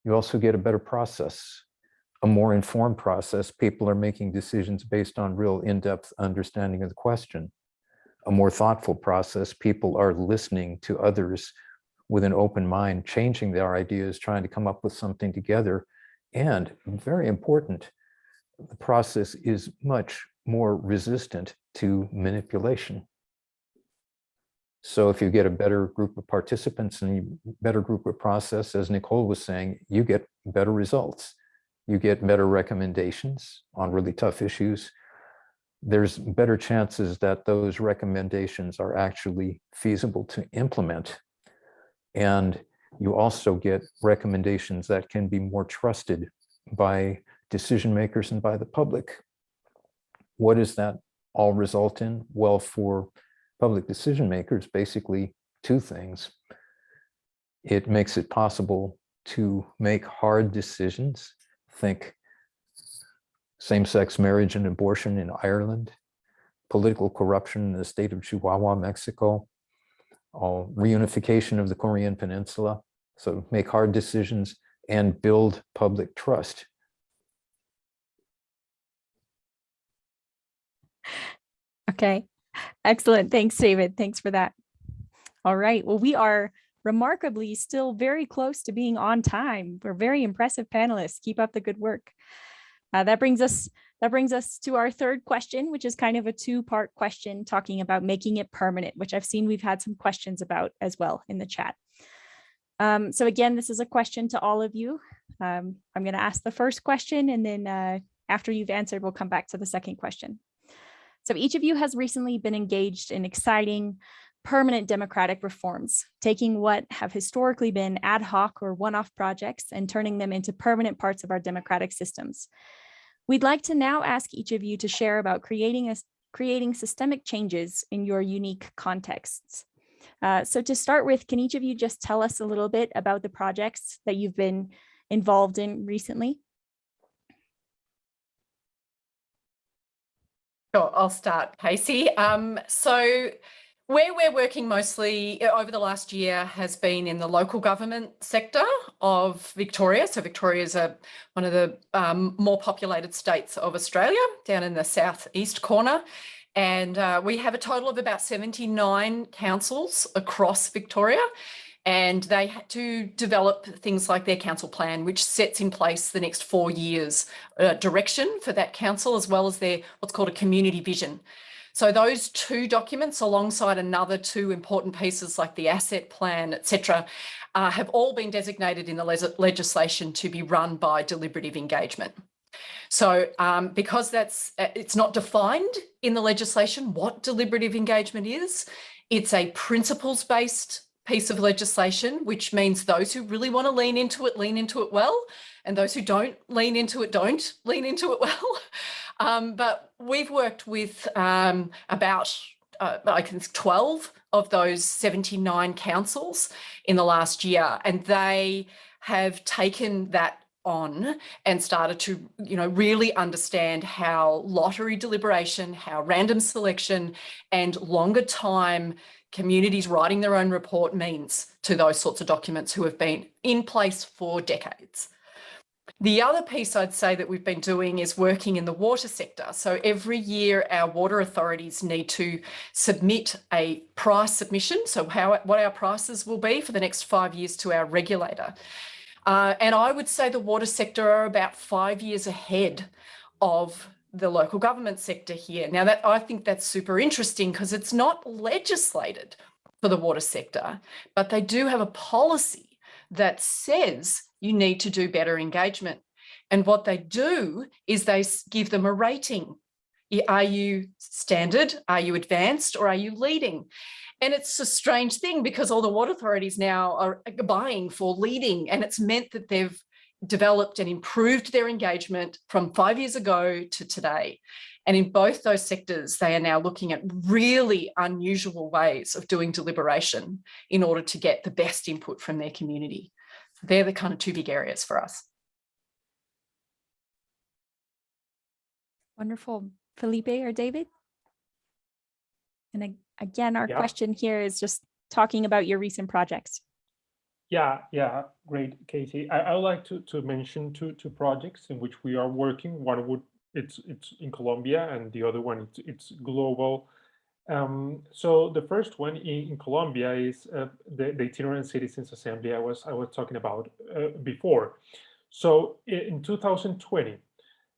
You also get a better process, a more informed process. People are making decisions based on real in-depth understanding of the question. A more thoughtful process, people are listening to others with an open mind, changing their ideas, trying to come up with something together. And very important, the process is much more resistant to manipulation. So if you get a better group of participants and better group of process, as Nicole was saying, you get better results. You get better recommendations on really tough issues. There's better chances that those recommendations are actually feasible to implement. And you also get recommendations that can be more trusted by decision makers and by the public. What does that all result in? Well, for public decision makers, basically two things. It makes it possible to make hard decisions. Think same-sex marriage and abortion in Ireland, political corruption in the state of Chihuahua, Mexico, uh, reunification of the Korean Peninsula. So make hard decisions and build public trust. Okay, excellent. Thanks, David. Thanks for that. All right, well, we are remarkably still very close to being on time. We're very impressive panelists. Keep up the good work. Uh, that brings us that brings us to our third question, which is kind of a two-part question talking about making it permanent, which I've seen we've had some questions about as well in the chat. Um, so again, this is a question to all of you. Um, I'm going to ask the first question and then uh, after you've answered, we'll come back to the second question. So each of you has recently been engaged in exciting, permanent democratic reforms, taking what have historically been ad hoc or one-off projects and turning them into permanent parts of our democratic systems. We'd like to now ask each of you to share about creating, a, creating systemic changes in your unique contexts. Uh, so to start with, can each of you just tell us a little bit about the projects that you've been involved in recently? Sure, I'll start, Casey. Um, so where we're working mostly uh, over the last year has been in the local government sector of Victoria. So Victoria is a, one of the um, more populated states of Australia down in the southeast corner. And uh, we have a total of about 79 councils across Victoria and they had to develop things like their council plan, which sets in place the next four years uh, direction for that council, as well as their what's called a community vision. So those two documents, alongside another two important pieces like the asset plan, etc., uh, have all been designated in the le legislation to be run by deliberative engagement. So um, because that's uh, it's not defined in the legislation what deliberative engagement is, it's a principles-based piece of legislation, which means those who really want to lean into it, lean into it well, and those who don't lean into it, don't [LAUGHS] lean into it well. [LAUGHS] Um, but we've worked with um, about, uh, I think, 12 of those 79 councils in the last year, and they have taken that on and started to you know really understand how lottery deliberation how random selection and longer time communities writing their own report means to those sorts of documents who have been in place for decades. The other piece I'd say that we've been doing is working in the water sector. So every year our water authorities need to submit a price submission. So how what our prices will be for the next five years to our regulator. Uh, and I would say the water sector are about five years ahead of the local government sector here. Now that I think that's super interesting because it's not legislated for the water sector, but they do have a policy that says you need to do better engagement. And what they do is they give them a rating. Are you standard? Are you advanced? Or are you leading? And it's a strange thing because all the water authorities now are buying for leading and it's meant that they've developed and improved their engagement from five years ago to today. And in both those sectors, they are now looking at really unusual ways of doing deliberation in order to get the best input from their community. They're the kind of two big areas for us. Wonderful. Felipe or David? And again, our Yeah. question here is just talking about your recent projects. Yeah, yeah, great, Casey. I, I would like to, to mention two, two projects in which we are working. One would, it's, it's in Colombia and the other one, it's, it's global. Um, so the first one in, in Colombia is uh, the, the Itinerant Citizens Assembly I was, I was talking about uh, before. So in 2020,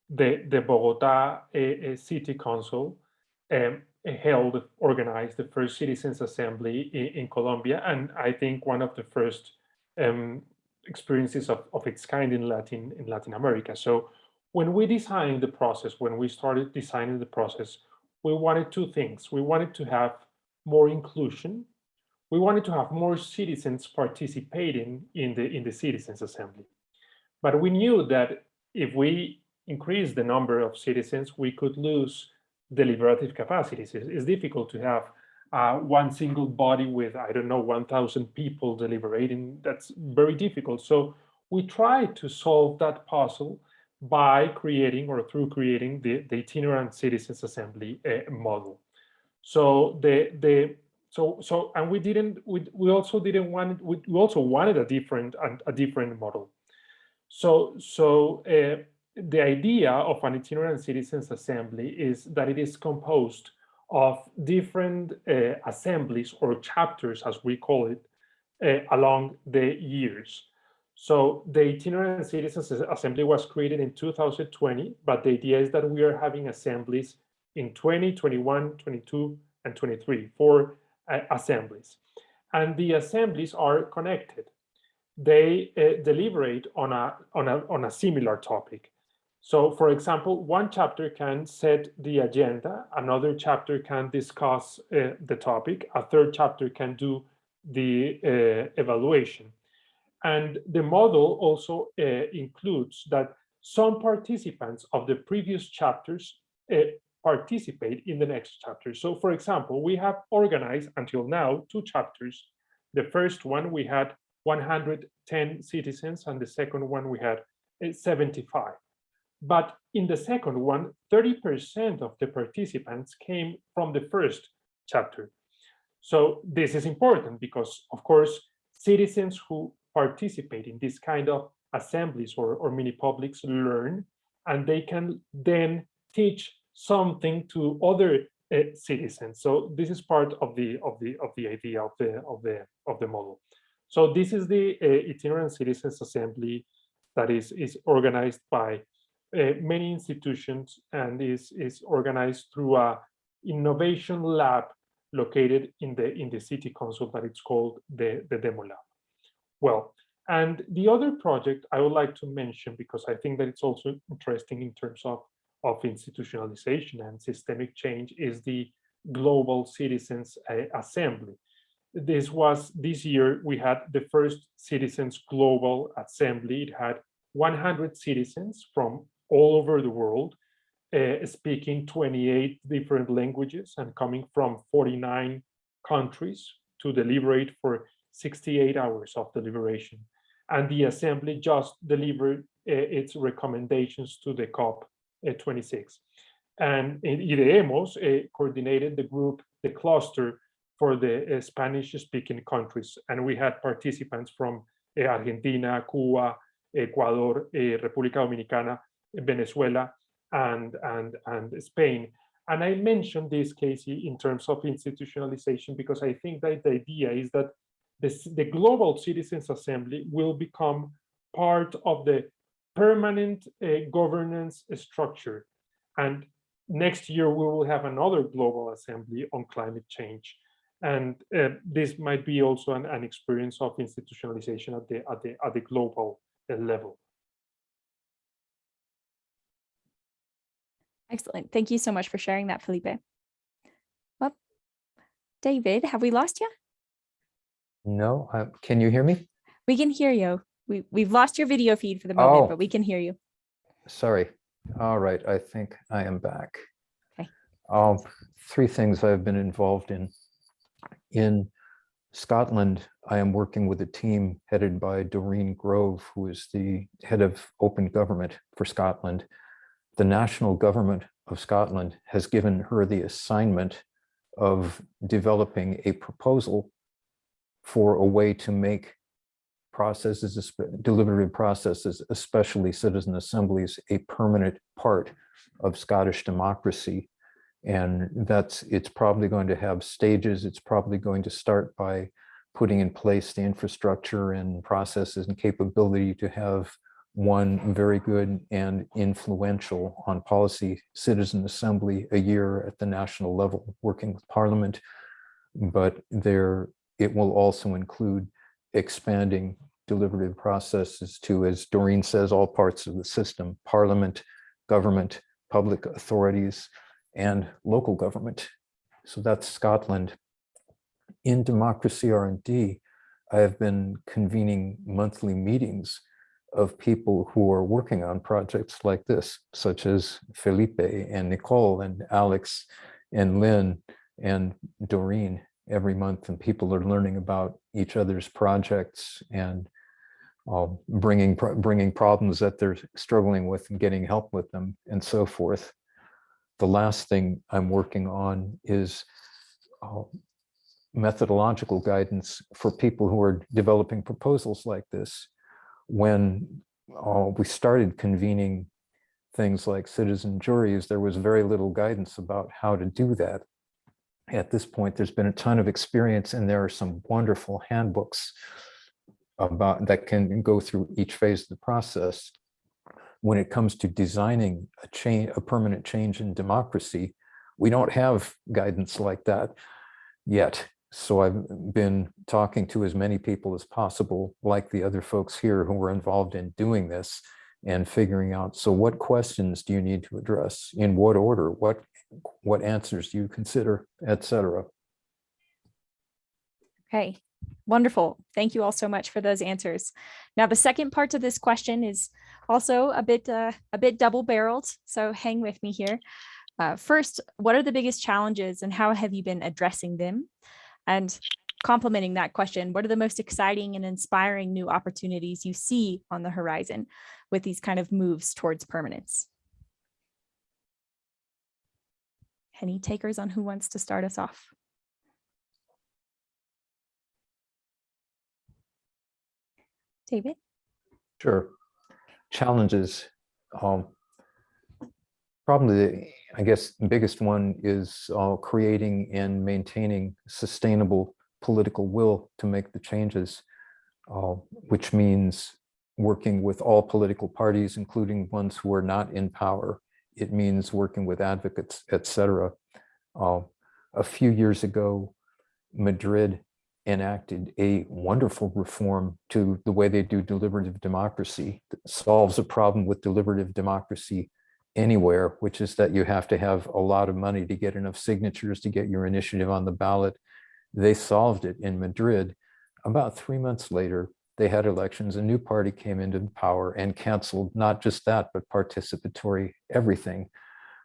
the, the Bogota uh, uh, City Council um, held, organized the first Citizens Assembly in, in Colombia, and I think one of the first um, experiences of, of its kind in Latin in Latin America. So when we designed the process, when we started designing the process, we wanted two things. We wanted to have more inclusion. We wanted to have more citizens participating in the in the Citizens Assembly. But we knew that if we increase the number of citizens, we could lose deliberative capacities. It's, it's difficult to have uh, one single body with, I don't know, 1,000 people deliberating. That's very difficult. So we try to solve that puzzle by creating or through creating the, the itinerant citizens assembly uh, model. So the the so so and we didn't we, we also didn't want we, we also wanted a different a, a different model. So so uh, the idea of an itinerant citizens assembly is that it is composed of different uh, assemblies or chapters, as we call it, uh, along the years. So the itinerant citizens assembly was created in 2020, but the idea is that we are having assemblies in 20, 21, 22, and 23, four uh, assemblies. And the assemblies are connected. They uh, deliberate on a, on, a, on a similar topic. So for example, one chapter can set the agenda, another chapter can discuss uh, the topic, a third chapter can do the uh, evaluation. And the model also uh, includes that some participants of the previous chapters uh, participate in the next chapter. So for example, we have organized until now two chapters. The first one we had 110 citizens and the second one we had uh, 75. But in the second one, 30% of the participants came from the first chapter. So this is important because, of course, citizens who participate in this kind of assemblies or, or mini publics learn, and they can then teach something to other uh, citizens. So this is part of the of the of the idea of the of the of the model. So this is the uh, itinerant citizens assembly that is is organized by many institutions and is is organized through a innovation lab located in the in the city council that it's called the the demo lab. Well and the other project i would like to mention because i think that it's also interesting in terms of of institutionalization and systemic change is the global citizens uh, assembly. This was this year we had the first citizens global assembly. It had 100 citizens from all over the world uh, speaking 28 different languages and coming from 49 countries to deliberate for 68 hours of deliberation. And the assembly just delivered uh, its recommendations to the COP uh, 26. And IDEEMOS uh, coordinated the group, the cluster for the uh, Spanish speaking countries. And we had participants from uh, Argentina, Cuba, Ecuador, República Dominicana, Venezuela, and, and, and Spain. And I mentioned this, Casey, in terms of institutionalization, because I think that the idea is that this, the Global Citizens Assembly will become part of the permanent uh, governance structure. And next year, we will have another Global Assembly on climate change. And uh, this might be also an, an experience of institutionalization at the, at the, at the global uh, level. Excellent. Thank you so much for sharing that, Felipe. Well, David, have we lost you? No, uh, can you hear me? We can hear you. We, we've lost your video feed for the moment, Oh. but we can hear you. Sorry. All right, I think I am back. Okay. Um, three things I've been involved in. In Scotland, I am working with a team headed by Doreen Grove, who is the head of open government for Scotland. The national government of Scotland has given her the assignment of developing a proposal for a way to make processes, deliberative processes, especially citizen assemblies, a permanent part of Scottish democracy. And that's, it's probably going to have stages. It's probably going to start by putting in place the infrastructure and processes and capability to have one very good and influential on policy citizen assembly a year at the national level, working with parliament. But there, it will also include expanding deliberative processes to, as Doreen says, all parts of the system, parliament, government, public authorities, and local government. So that's Scotland. In Democracy R&D, I have been convening monthly meetings of people who are working on projects like this, such as Felipe and Nicole and Alex and Linn and Doreen every month. And people are learning about each other's projects and uh, bringing, bringing problems that they're struggling with and getting help with them and so forth. The last thing I'm working on is uh, methodological guidance for people who are developing proposals like this. When uh, we started convening things like citizen juries, there was very little guidance about how to do that. At this point, there's been a ton of experience and there are some wonderful handbooks about that can go through each phase of the process. When it comes to designing a change, a permanent change in democracy, we don't have guidance like that yet. So I've been talking to as many people as possible, like the other folks here who were involved in doing this and figuring out, so what questions do you need to address? In what order? What, what answers do you consider, et cetera? Okay, wonderful. Thank you all so much for those answers. Now, the second part of this question is also a bit uh, a bit double barreled, so hang with me here. Uh, first, what are the biggest challenges and how have you been addressing them? And complementing that question, what are the most exciting and inspiring new opportunities you see on the horizon with these kind of moves towards permanence? Any takers on who wants to start us off? David? Sure. Challenges. Um, probably, the- I guess, the biggest one is uh, creating and maintaining sustainable political will to make the changes, uh, which means working with all political parties, including ones who are not in power. It means working with advocates, et cetera. Uh, a few years ago, Madrid enacted a wonderful reform to the way they do deliberative democracy that solves a problem with deliberative democracy anywhere, which is that you have to have a lot of money to get enough signatures to get your initiative on the ballot. They solved it in Madrid. About three months later, they had elections, a new party came into power and canceled not just that, but participatory everything.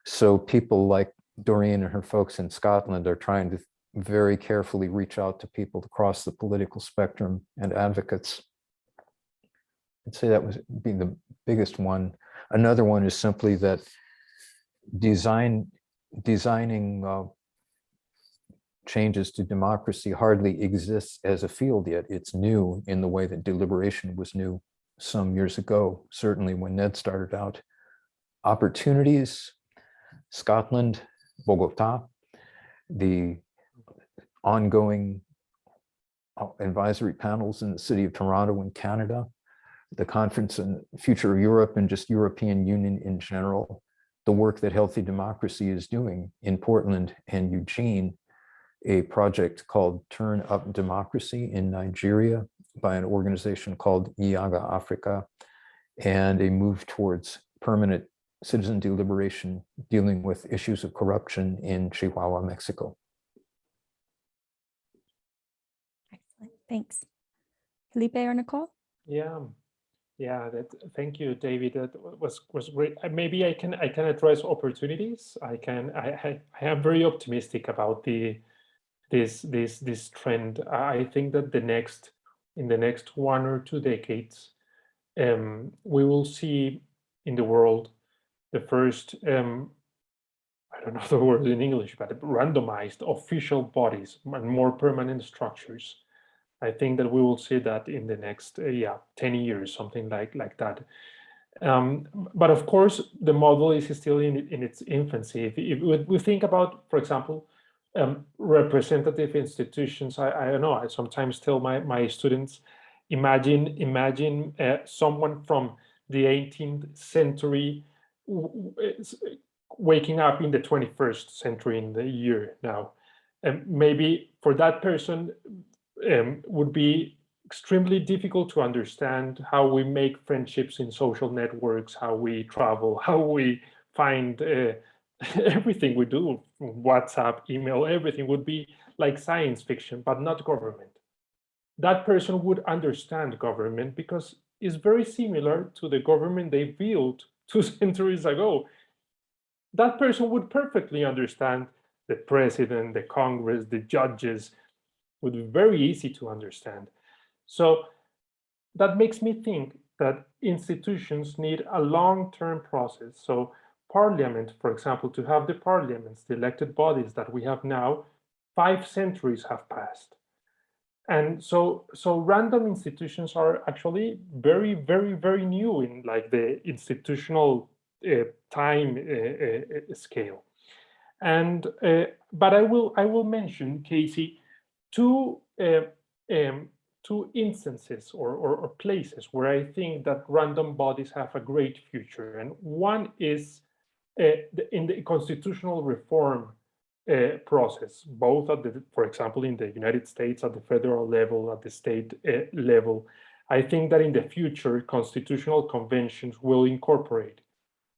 So people like Doreen and her folks in Scotland are trying to very carefully reach out to people across the political spectrum and advocates. I'd say that was being the biggest one. Another one is simply that design designing uh, changes to democracy hardly exists as a field yet. It's new in the way that deliberation was new some years ago, certainly when Ned started out. Opportunities, Scotland, Bogota, the ongoing uh, advisory panels in the city of Toronto in Canada, the conference on future of Europe and just European Union in general, the work that Healthy Democracy is doing in Portland and Eugene, a project called Turn Up Democracy in Nigeria by an organization called Yiaga Africa, and a move towards permanent citizen deliberation dealing with issues of corruption in Chihuahua, Mexico. Excellent. Thanks. Felipe or Nicole? Yeah, yeah. That. Thank you, David. That was was great. Maybe I can I can address opportunities. I can. I I, I am very optimistic about the this this this trend. I I think that the next in the next one or two decades, um, we will see in the world the first um, I don't know the word in English, but randomized official bodies and more permanent structures. I think that we will see that in the next, uh, yeah, 10 years, something like, like that. Um, but of course, the model is still in, in its infancy. If, if we- think about, for example, um, representative institutions, I, I don't know, I sometimes tell my, my students, imagine, imagine uh, someone from the 18th century waking up in the 21st century in the year now. And maybe for that person, um, would be extremely difficult to understand how we make friendships in social networks, how we travel, [LAUGHS] how we find uh, [LAUGHS] everything we do, WhatsApp, email, everything would be like science fiction, but not government. That person would understand government because it's very similar to the government they built [LAUGHS] two centuries ago. That person would perfectly understand the president, the Congress, the judges, would be very easy to understand. So that makes me think that institutions need a long-term process. So parliament, for example, to have the parliaments, the elected bodies that we have now, five centuries have passed. And so, so random institutions are actually very, very, very new in like the institutional uh, time uh, uh, scale. And, uh, but I will, I will mention, Casey, two uh, um, two instances or, or, or, places where I think that random bodies have a great future. And one is uh, the, in the constitutional reform uh, process, both at the, for example, in the United States at the federal level, at the state uh, level. I think that in the future, constitutional conventions will incorporate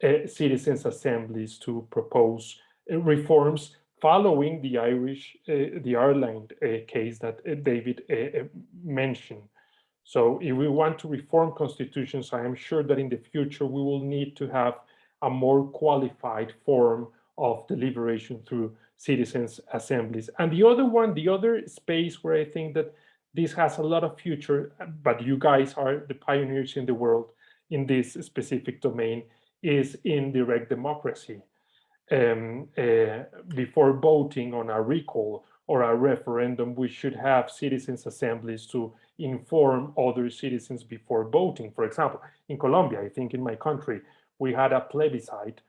uh, citizens' assemblies to propose uh, reforms following the Irish, uh, the Ireland uh, case that uh, David mentioned. So if we want to reform constitutions, I am sure that in the future we will need to have a more qualified form of deliberation through citizens assemblies. And the other one, the other space where I think that this has a lot of future, but you guys are the pioneers in the world in this specific domain, is in direct democracy um, uh, before voting on a recall or a referendum, we should have citizens assemblies to inform other citizens before voting. For example, in Colombia, I think in my country, we had a plebiscite.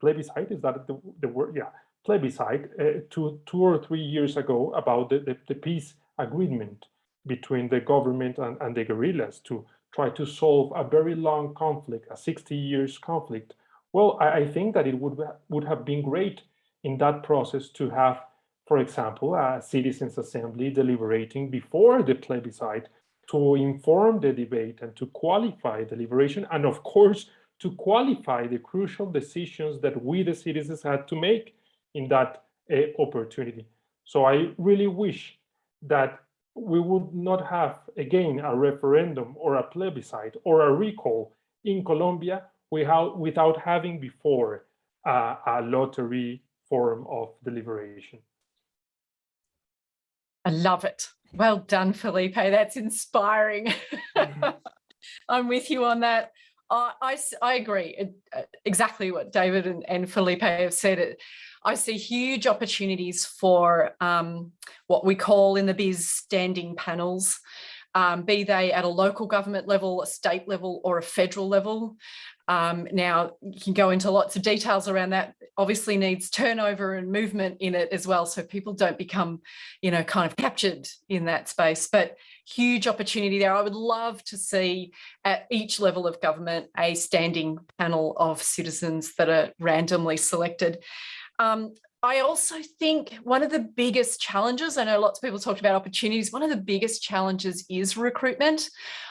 Plebiscite, is that the, the word? Yeah, plebiscite uh, two, two or three years ago about the, the, the peace agreement between the government and, and the guerrillas to try to solve a very long conflict, a 60 years conflict well, I, I think that it would, would have been great in that process to have, for example, a citizens assembly deliberating before the plebiscite to inform the debate and to qualify deliberation and of course to qualify the crucial decisions that we the citizens had to make in that uh, opportunity. So I really wish that we would not have again a referendum or a plebiscite or a recall in Colombia without, without having before uh, a lottery form of deliberation. I love it. Well done, Felipe. That's inspiring. [LAUGHS] I'm with you on that. Uh, I, I agree it, uh, exactly what David and, and Felipe have said. It, I see huge opportunities for um, what we call in the biz standing panels um, be they at a local government level, a state level or a federal level. Um, now, you can go into lots of details around that. Obviously needs turnover and movement in it as well. So people don't become, you know, kind of captured in that space, but huge opportunity there. I would love to see at each level of government a standing panel of citizens that are randomly selected. Um, I also think one of the biggest challenges, I know lots of people talked about opportunities, one of the biggest challenges is recruitment.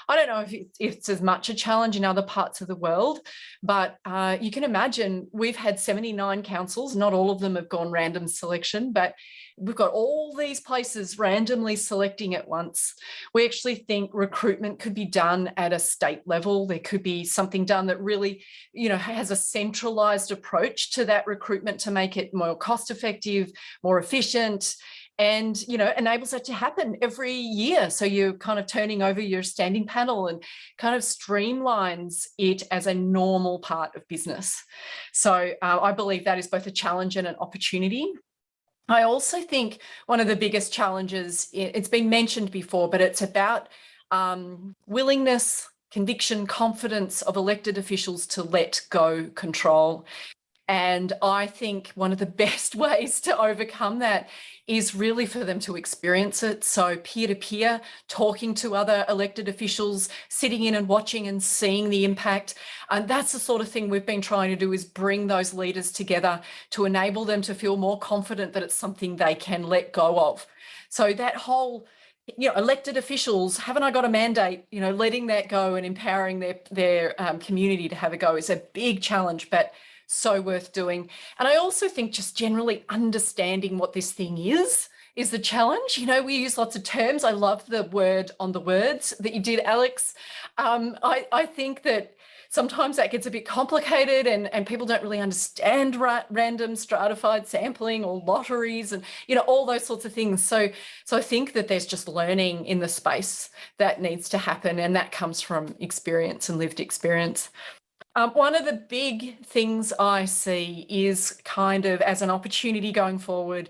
I don't know if it's, as much a challenge in other parts of the world, but uh, you can imagine we've had 79 councils, not all of them have gone random selection, but we've got all these places randomly selecting at once. We actually think recruitment could be done at a state level. There could be something done that really, you know, has a centralized approach to that recruitment to make it more cost effective, more efficient, and you know enables that to happen every year so you're kind of turning over your standing panel and kind of streamlines it as a normal part of business so uh, i believe that is both a challenge and an opportunity I also think one of the biggest challenges, it's been mentioned before, but it's about um, willingness, conviction, confidence of elected officials to let go control. And I think one of the [LAUGHS] best ways to overcome that is really for them to experience it. So peer-to-peer, -peer, talking to other elected officials, sitting in and watching and seeing the impact. And that's the sort of thing we've been trying to do is bring those leaders together to enable them to feel more confident that it's something they can let go of. So that whole you know, elected officials, haven't I got a mandate, you know, letting that go and empowering their, their um, community to have a go is a big challenge, but so worth doing. And I also think just generally understanding what this thing is is the challenge. You know, we use lots of terms. I love the word on the words that you did, Alex. Um, I, I think that sometimes that gets a bit complicated and, and people don't really understand ra random stratified sampling or lotteries and, you know, all those sorts of things. So, so I think that there's just learning in the space that needs to happen and that comes from experience and lived experience. Um, one of the big things I see is kind of as an opportunity going forward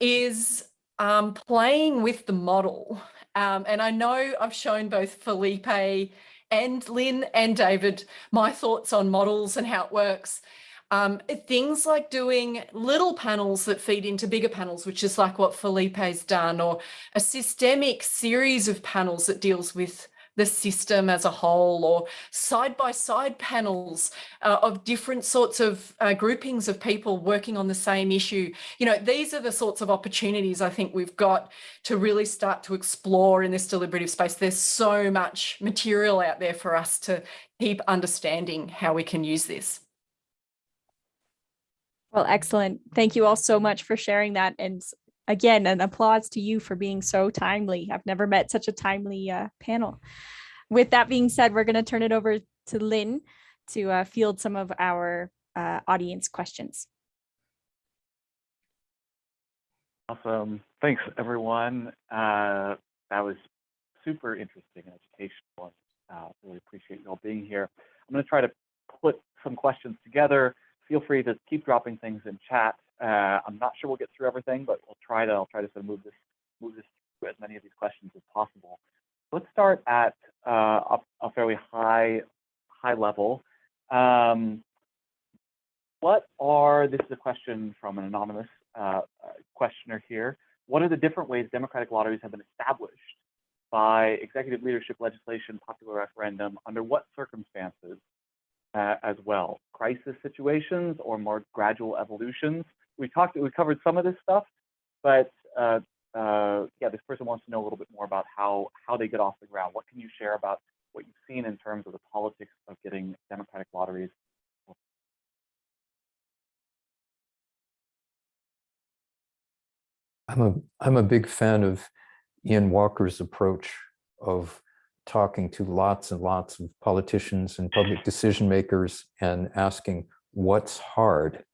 is um, playing with the model. Um, and I know I've shown both Felipe and Linn and David my thoughts on models and how it works. Um, things like doing little panels that feed into bigger panels, which is like what Felipe's done, or a systemic series of panels that deals with the system as a whole or side-by-side -side panels uh, of different sorts of uh, groupings of people working on the same issue. You know, these are the sorts of opportunities I think we've got to really start to explore in this deliberative space. There's so much material out there for us to keep understanding how we can use this. Well, excellent. Thank you all so much for sharing that. And again, an applause to you for being so timely. I've never met such a timely uh, panel. With that being said, we're going to turn it over to Linn to uh, field some of our uh, audience questions. Awesome. Thanks, everyone. Uh, that was super interesting and educational. Uh, really appreciate you all being here. I'm going to try to put some questions together. Feel free to keep dropping things in chat. Uh, I'm not sure we'll get through everything, but we'll try to. I'll try to sort of move this move this through as many of these questions as possible. Let's start at uh, a, a, fairly high high level. Um, what are this is a question from an anonymous uh, questioner here. What are the different ways democratic lotteries have been established by executive leadership legislation, popular referendum? Under what circumstances uh, as well? Crisis situations or more gradual evolutions? We talked, we covered some of this stuff, but uh, uh, yeah, this person wants to know a little bit more about how how they get off the ground. What can you share about what you've seen in terms of the politics of getting democratic lotteries? I'm a I'm a big fan of Iain Walker's approach of talking to lots and lots of politicians and public decision makers and asking what's hard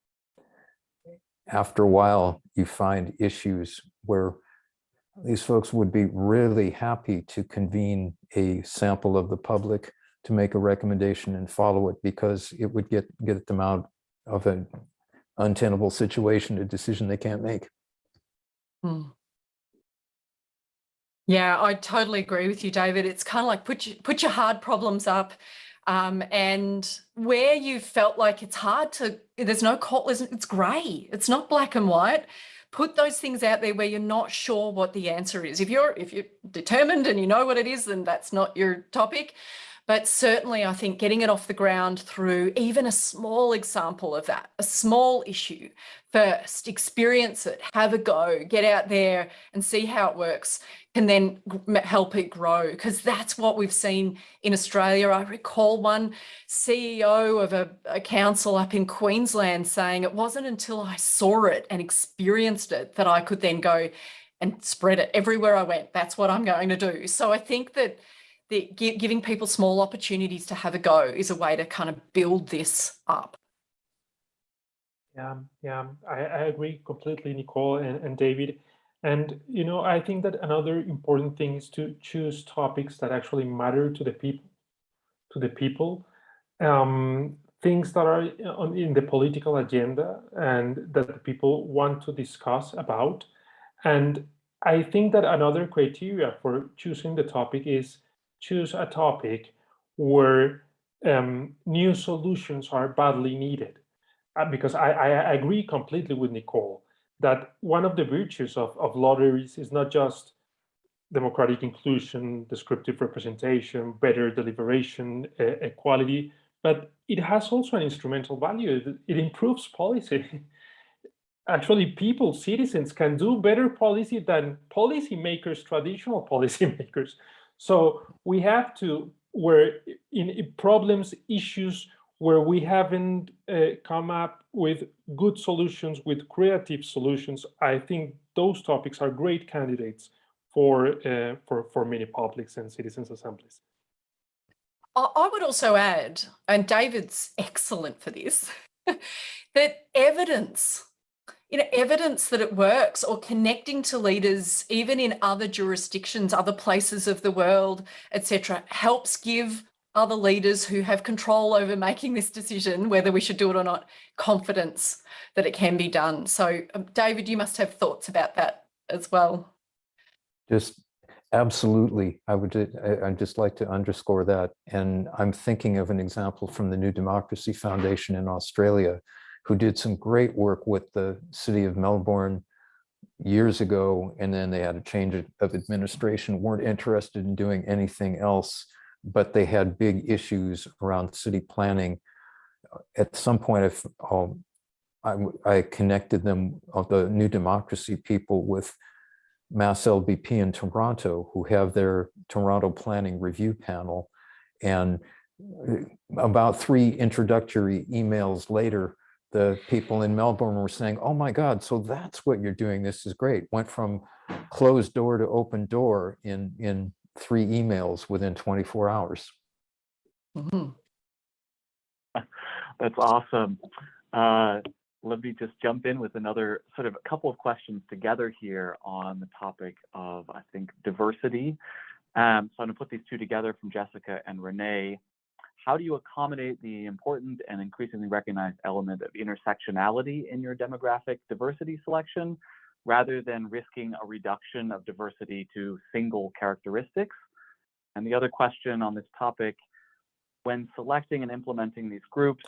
after a while, you find issues where these folks would be really happy to convene a sample of the public to make a recommendation and follow it because it would get get them out of an untenable situation, a decision they can't make. Hmm. Yeah, I totally agree with you, David. It's kind of like put put your hard problems up. Um, and where you felt like it's hard to, there's no it's, grey. It's not black and white. Put those things out there where you're not sure what the answer is. If you're if you're determined and you know what it is, then that's not your topic. But certainly, I think getting it off the ground through even a small example of that, a small issue first, experience it, have a go, get out there and see how it works, can then help it grow. Because that's what we've seen in Australia. I recall one CEO of a, a council up in Queensland saying it wasn't until I saw it and experienced it that I could then go and spread it everywhere I went. That's what I'm going to do. So I think that the, giving people small opportunities to have a go is a way to kind of build this up. Yeah, yeah, I, I agree completely, Nicole and, and David. And, you know, I think that another important thing is to choose topics that actually matter to the people, to the people, um, things that are on, in the political agenda and that the people want to discuss about. And I think that another criteria for choosing the topic is choose a topic where um, new solutions are badly needed. Uh, because I, I agree completely with Nicole that one of the virtues of, of lotteries is not just democratic inclusion, descriptive representation, better deliberation, uh, equality, but it has also an instrumental value. It, it improves policy. [LAUGHS] Actually, people, citizens can do better policy than policymakers, traditional [LAUGHS] policymakers. So we have to, where in problems, issues where we haven't uh, come up with good solutions, with creative solutions, I think those topics are great candidates for, uh, for, for many publics and citizens assemblies. I would also add, and David's excellent for this, [LAUGHS] that evidence you know, evidence that it works or connecting to leaders, even in other jurisdictions, other places of the world, etc., helps give other leaders who have control over making this decision, whether we should do it or not, confidence that it can be done. So um, David, you must have thoughts about that as well. Just absolutely. I would I'd just like to underscore that. And I'm thinking of an example from the New Democracy Foundation in Australia, who did some great work with the city of Melbourne years ago, and then they had a change of administration, weren't interested in doing anything else, but they had big issues around city planning. At some point, if um, I, I, connected them, of the New Democracy people, with Mass LBP in Toronto, who have their Toronto Planning Review Panel. And uh, about three introductory emails later, the people in Melbourne were saying, oh my God, so that's what you're doing. This is great. Went from closed door to open door in, in three emails within 24 hours. Mm -hmm. [LAUGHS] That's awesome. Uh, let me just jump in with another sort of a couple of questions together here on the topic of, I think, diversity. Um, so I'm going to put these two together from Jessica and Renee how do you accommodate the important and increasingly recognized element of intersectionality in your demographic diversity selection rather than risking a reduction of diversity to single characteristics? And the other question on this topic, when selecting and implementing these groups,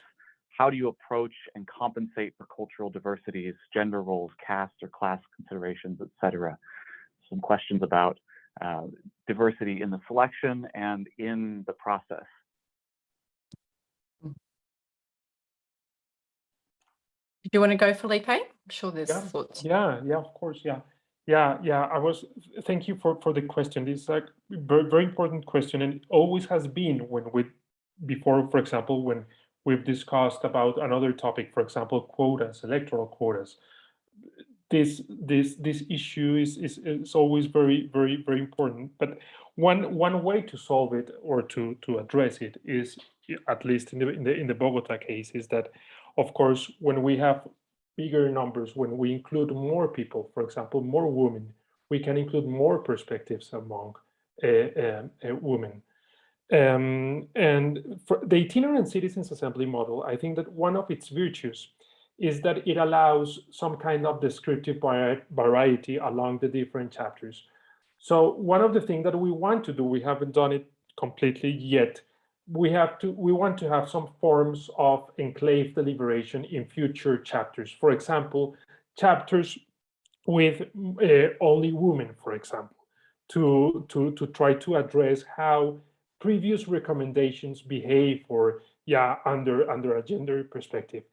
how do you approach and compensate for cultural diversities, gender roles, caste or class considerations, et cetera? Some questions about uh, diversity in the selection and in the process. Do you want to go, Felipe? I'm sure there's yeah. thoughts. Yeah, yeah, of course, yeah. Yeah, yeah, I was, thank you for, for the question. This is like very, very important question and always has been when we, before, for example, when we've discussed about another topic, for example, quotas, electoral quotas. This, this, this issue is, is, is always very, very, very important. But one, one way to solve it or to, to address it is, at least in the, in the, in the Bogota case, is that of course, when we have bigger numbers, when we include more people, for example, more women, we can include more perspectives among uh, uh, uh, women. Um, and for the itinerant citizens assembly model, I think that one of its virtues is that it allows some kind of descriptive variety along the different chapters. So one of the things that we want to do, we haven't done it completely yet. We have to, we want to have some forms of enclave deliberation in future chapters. For example, chapters with uh, only women, for example, to, to, to try to address how previous recommendations behave or yeah, under, under a gender perspective.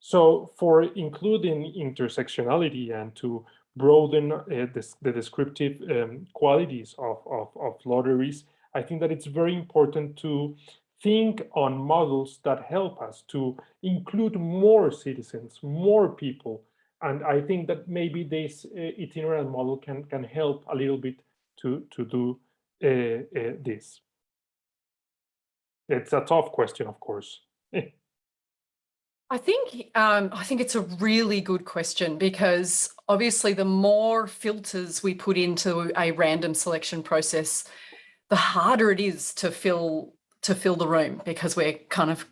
So for including intersectionality and to broaden uh, this, the descriptive um, qualities of, of, of lotteries, I think that it's very important to think on models that help us to include more citizens, more people. And I think that maybe this uh, itinerant model can, can help a little bit to, to do uh, uh, this. It's a tough question, of course. [LAUGHS] I think um, I think it's a really good question because obviously the more filters we put into a random selection process, the harder it is to fill to fill the room because we're kind of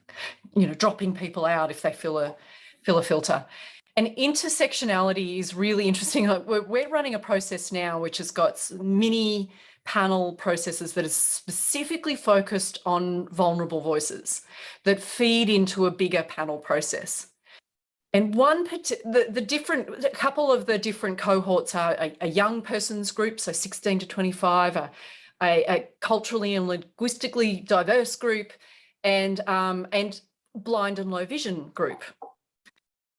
you know dropping people out if they fill a fill a filter. And intersectionality is really interesting. We're, running a process now which has got mini panel processes that are specifically focused on vulnerable voices that feed into a bigger panel process. And one, the, the different, a couple of the different cohorts are a, a young person's group, so 16 to 25, a, a, a culturally and linguistically diverse group, and, um, and blind and low vision group.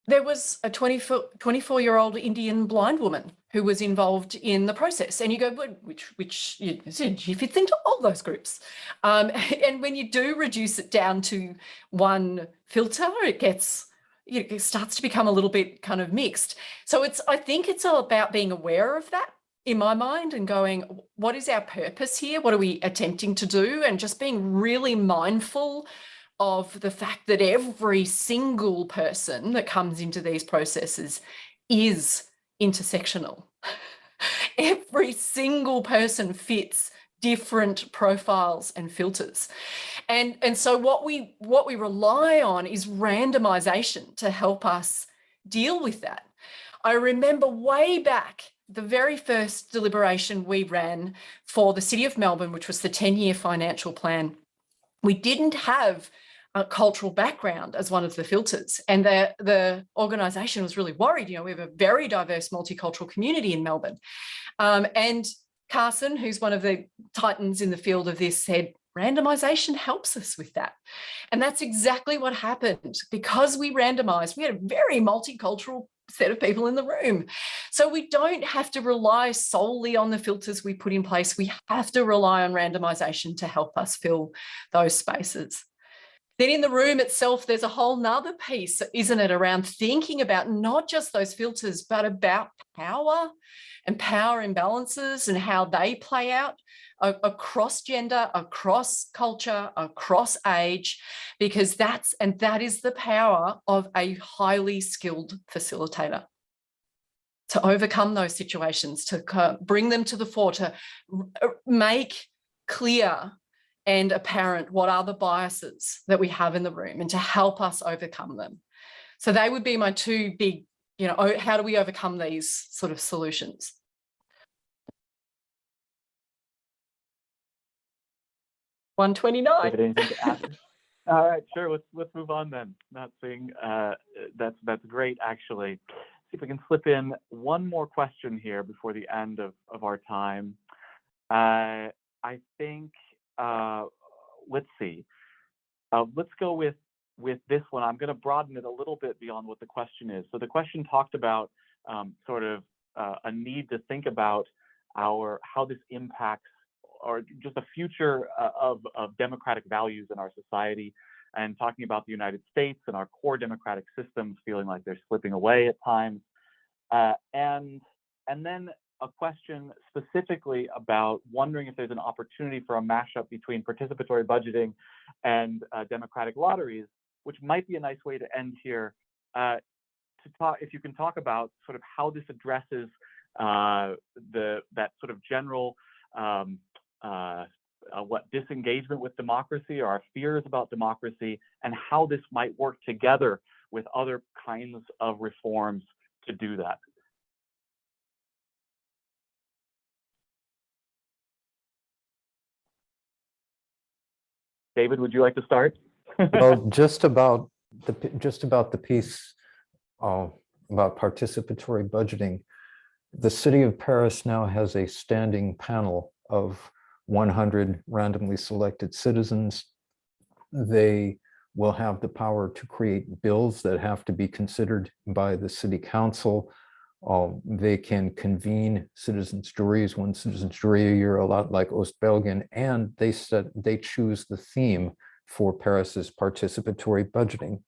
There was a 24, 24 year old Indian blind woman who was involved in the process. And you go, which, which you, you fit into all those groups. Um, [LAUGHS] and when you do reduce it down to one filter, it gets, it starts to become a little bit kind of mixed. So it's, I think it's all about being aware of that in my mind and going, what is our purpose here? What are we attempting to do? And just being really mindful of the fact that every single person that comes into these processes is intersectional. [LAUGHS] Every single person fits different profiles and filters. And, and so what we, what we rely on is randomization to help us deal with that. I remember way back the very first deliberation we ran for the City of Melbourne, which was the 10-year financial plan, we didn't have a cultural background as one of the filters. And the, the organisation was really worried. You know, we have a very diverse multicultural community in Melbourne. Um, and Carson, who's one of the titans in the field of this, said, randomization helps us with that. And that's exactly what happened. Because we randomized, we had a very multicultural set of people in the room. So we don't have to rely solely on the filters we put in place. We have to rely on randomization to help us fill those spaces. Then in the room itself, there's a whole nother piece, isn't it, around thinking about not just those filters, but about power and power imbalances and how they play out across gender, across culture, across age, because that's, and that is the power of a highly skilled facilitator to overcome those situations, to bring them to the fore, to make clear and apparent what are the biases that we have in the room and to help us overcome them. So they would be my two big, you know, how do we overcome these sort of solutions? One twenty nine. [LAUGHS] All right, sure. Let's let's move on then. Not saying uh, that's that's great actually. See if we can slip in one more question here before the end of of our time. Uh, I think uh, let's see. Uh, let's go with with this one. I'm going to broaden it a little bit beyond what the question is. So the question talked about um, sort of uh, a need to think about our how this impacts or just a future uh, of, of democratic values in our society and talking about the United States and our core democratic systems feeling like they're slipping away at times. Uh, and and then a question specifically about wondering if there's an opportunity for a mashup between participatory budgeting and uh, democratic lotteries, which might be a nice way to end here. Uh, to talk, if you can talk about sort of how this addresses uh, the that sort of general um, uh, uh, what disengagement with democracy or our fears about democracy and how this might work together with other kinds of reforms to do that. David, would you like to start? well, [LAUGHS] just about the just about the piece uh, about participatory budgeting, the city of Paris now has a standing panel of 100 randomly selected citizens. They will have the power to create bills that have to be considered by the city council. Um, They can convene citizens juries, one citizens jury a year, a lot like Ostbelgien, and they set, they choose the theme for Paris's participatory budgeting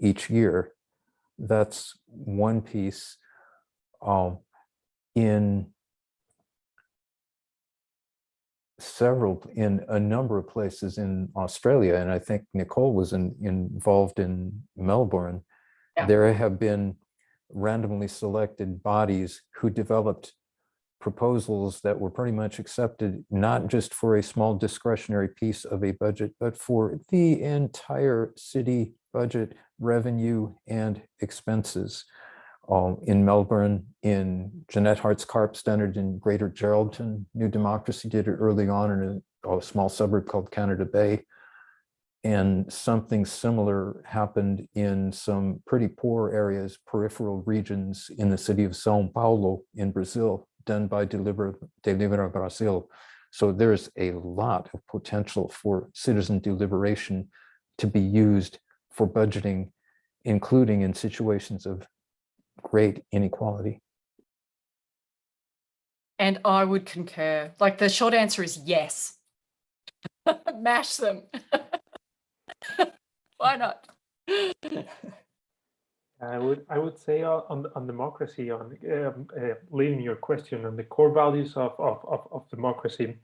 each year. That's one piece. Um, in several, in a number of places in Australia, and I think Nicole was in, involved in Melbourne, Yeah. there have been randomly selected bodies who developed proposals that were pretty much accepted, not just for a small discretionary piece of a budget, but for the entire city budget, revenue and expenses. Um, in Melbourne, in Janette Hartz-Karp standard in Greater Geraldton, New Democracy did it early on in a, a small suburb called Canada Bay. And something similar happened in some pretty poor areas, peripheral regions in the city of São Paulo in Brazil, done by Deliver, Delibera Brasil. So there's a lot of potential for citizen deliberation to be used for budgeting, including in situations of great inequality. And I would concur. Like the short answer is yes. [LAUGHS] Mash them. [LAUGHS] Why not? [LAUGHS] I would, I would say uh, on, on democracy, on um, uh, leading your question on the core values of, of, of, of democracy.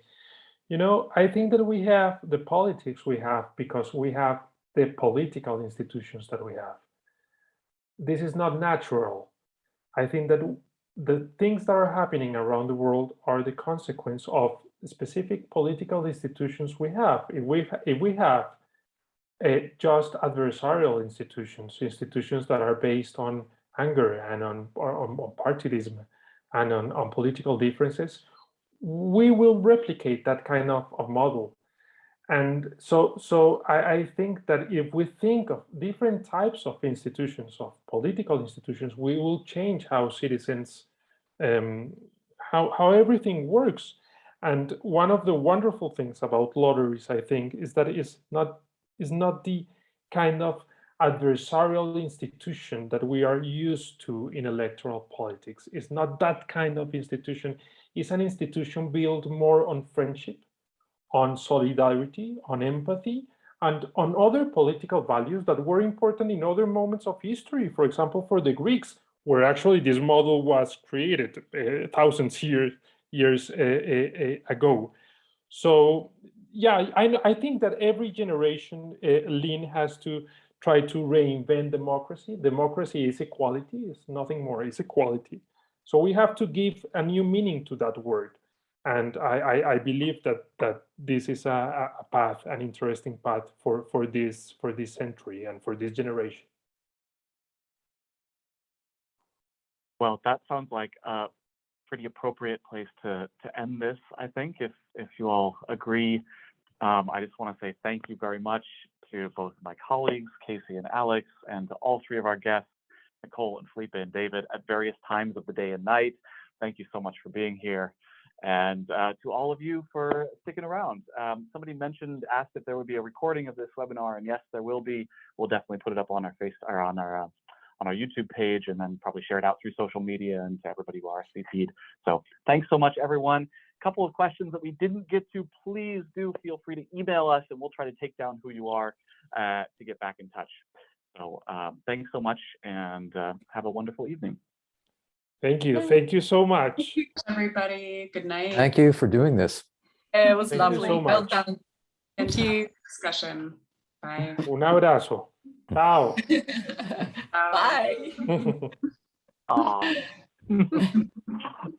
You know, I think that we have the politics we have because we have the political institutions that we have. This is not natural. I think that the things that are happening around the world are the consequence of specific political institutions we have. If we, if we have uh, just adversarial institutions, institutions that are based on anger and on, on, on and on, on political differences, we will replicate that kind of, of model. And so, so I, I think that if we think of different types of institutions, of political institutions, we will change how citizens, um, how, how everything works. And one of the wonderful things about lotteries, I think, is that it's not is not the kind of adversarial institution that we are used to in electoral politics. It's not that kind of institution. It's an institution built more on friendship, on solidarity, on empathy, and on other political values that were important in other moments of history. For example, for the Greeks, where actually this model was created uh, thousands years, years uh, uh, ago. So yeah, I, I think that every generation, Linn has to try to reinvent democracy. Democracy is equality, it's nothing more, it's equality. So we have to give a new meaning to that word. And I, I, I believe that that this is a, a path, an interesting path for, for this for this century and for this generation. Well, that sounds like a pretty appropriate place to, to end this, I think, if, if you all agree. Um, I just want to say thank you very much to both my colleagues, Casey and Alex, and to all three of our guests, Nicole and Felipe and David, at various times of the day and night. Thank you so much for being here. And uh, to all of you for sticking around. Um, somebody mentioned, asked if there would be a recording of this webinar, and yes, there will be. We'll definitely put it up on our face or on our uh, on our YouTube page, and then probably share it out through social media and to everybody who RSVP'd. So thanks so much, everyone. A couple of questions that we didn't get to, please do feel free to email us, and we'll try to take down who you are uh, to get back in touch. So um, thanks so much, and uh, have a wonderful evening. Thank you. Thank you so much. Thank you, everybody. Good night. Thank you for doing this. It was Thank lovely. so well done. Thank you. Discussion. Bye. Un abrazo. Ciao. [LAUGHS] Bye. Bye. [LAUGHS] Aw. [LAUGHS]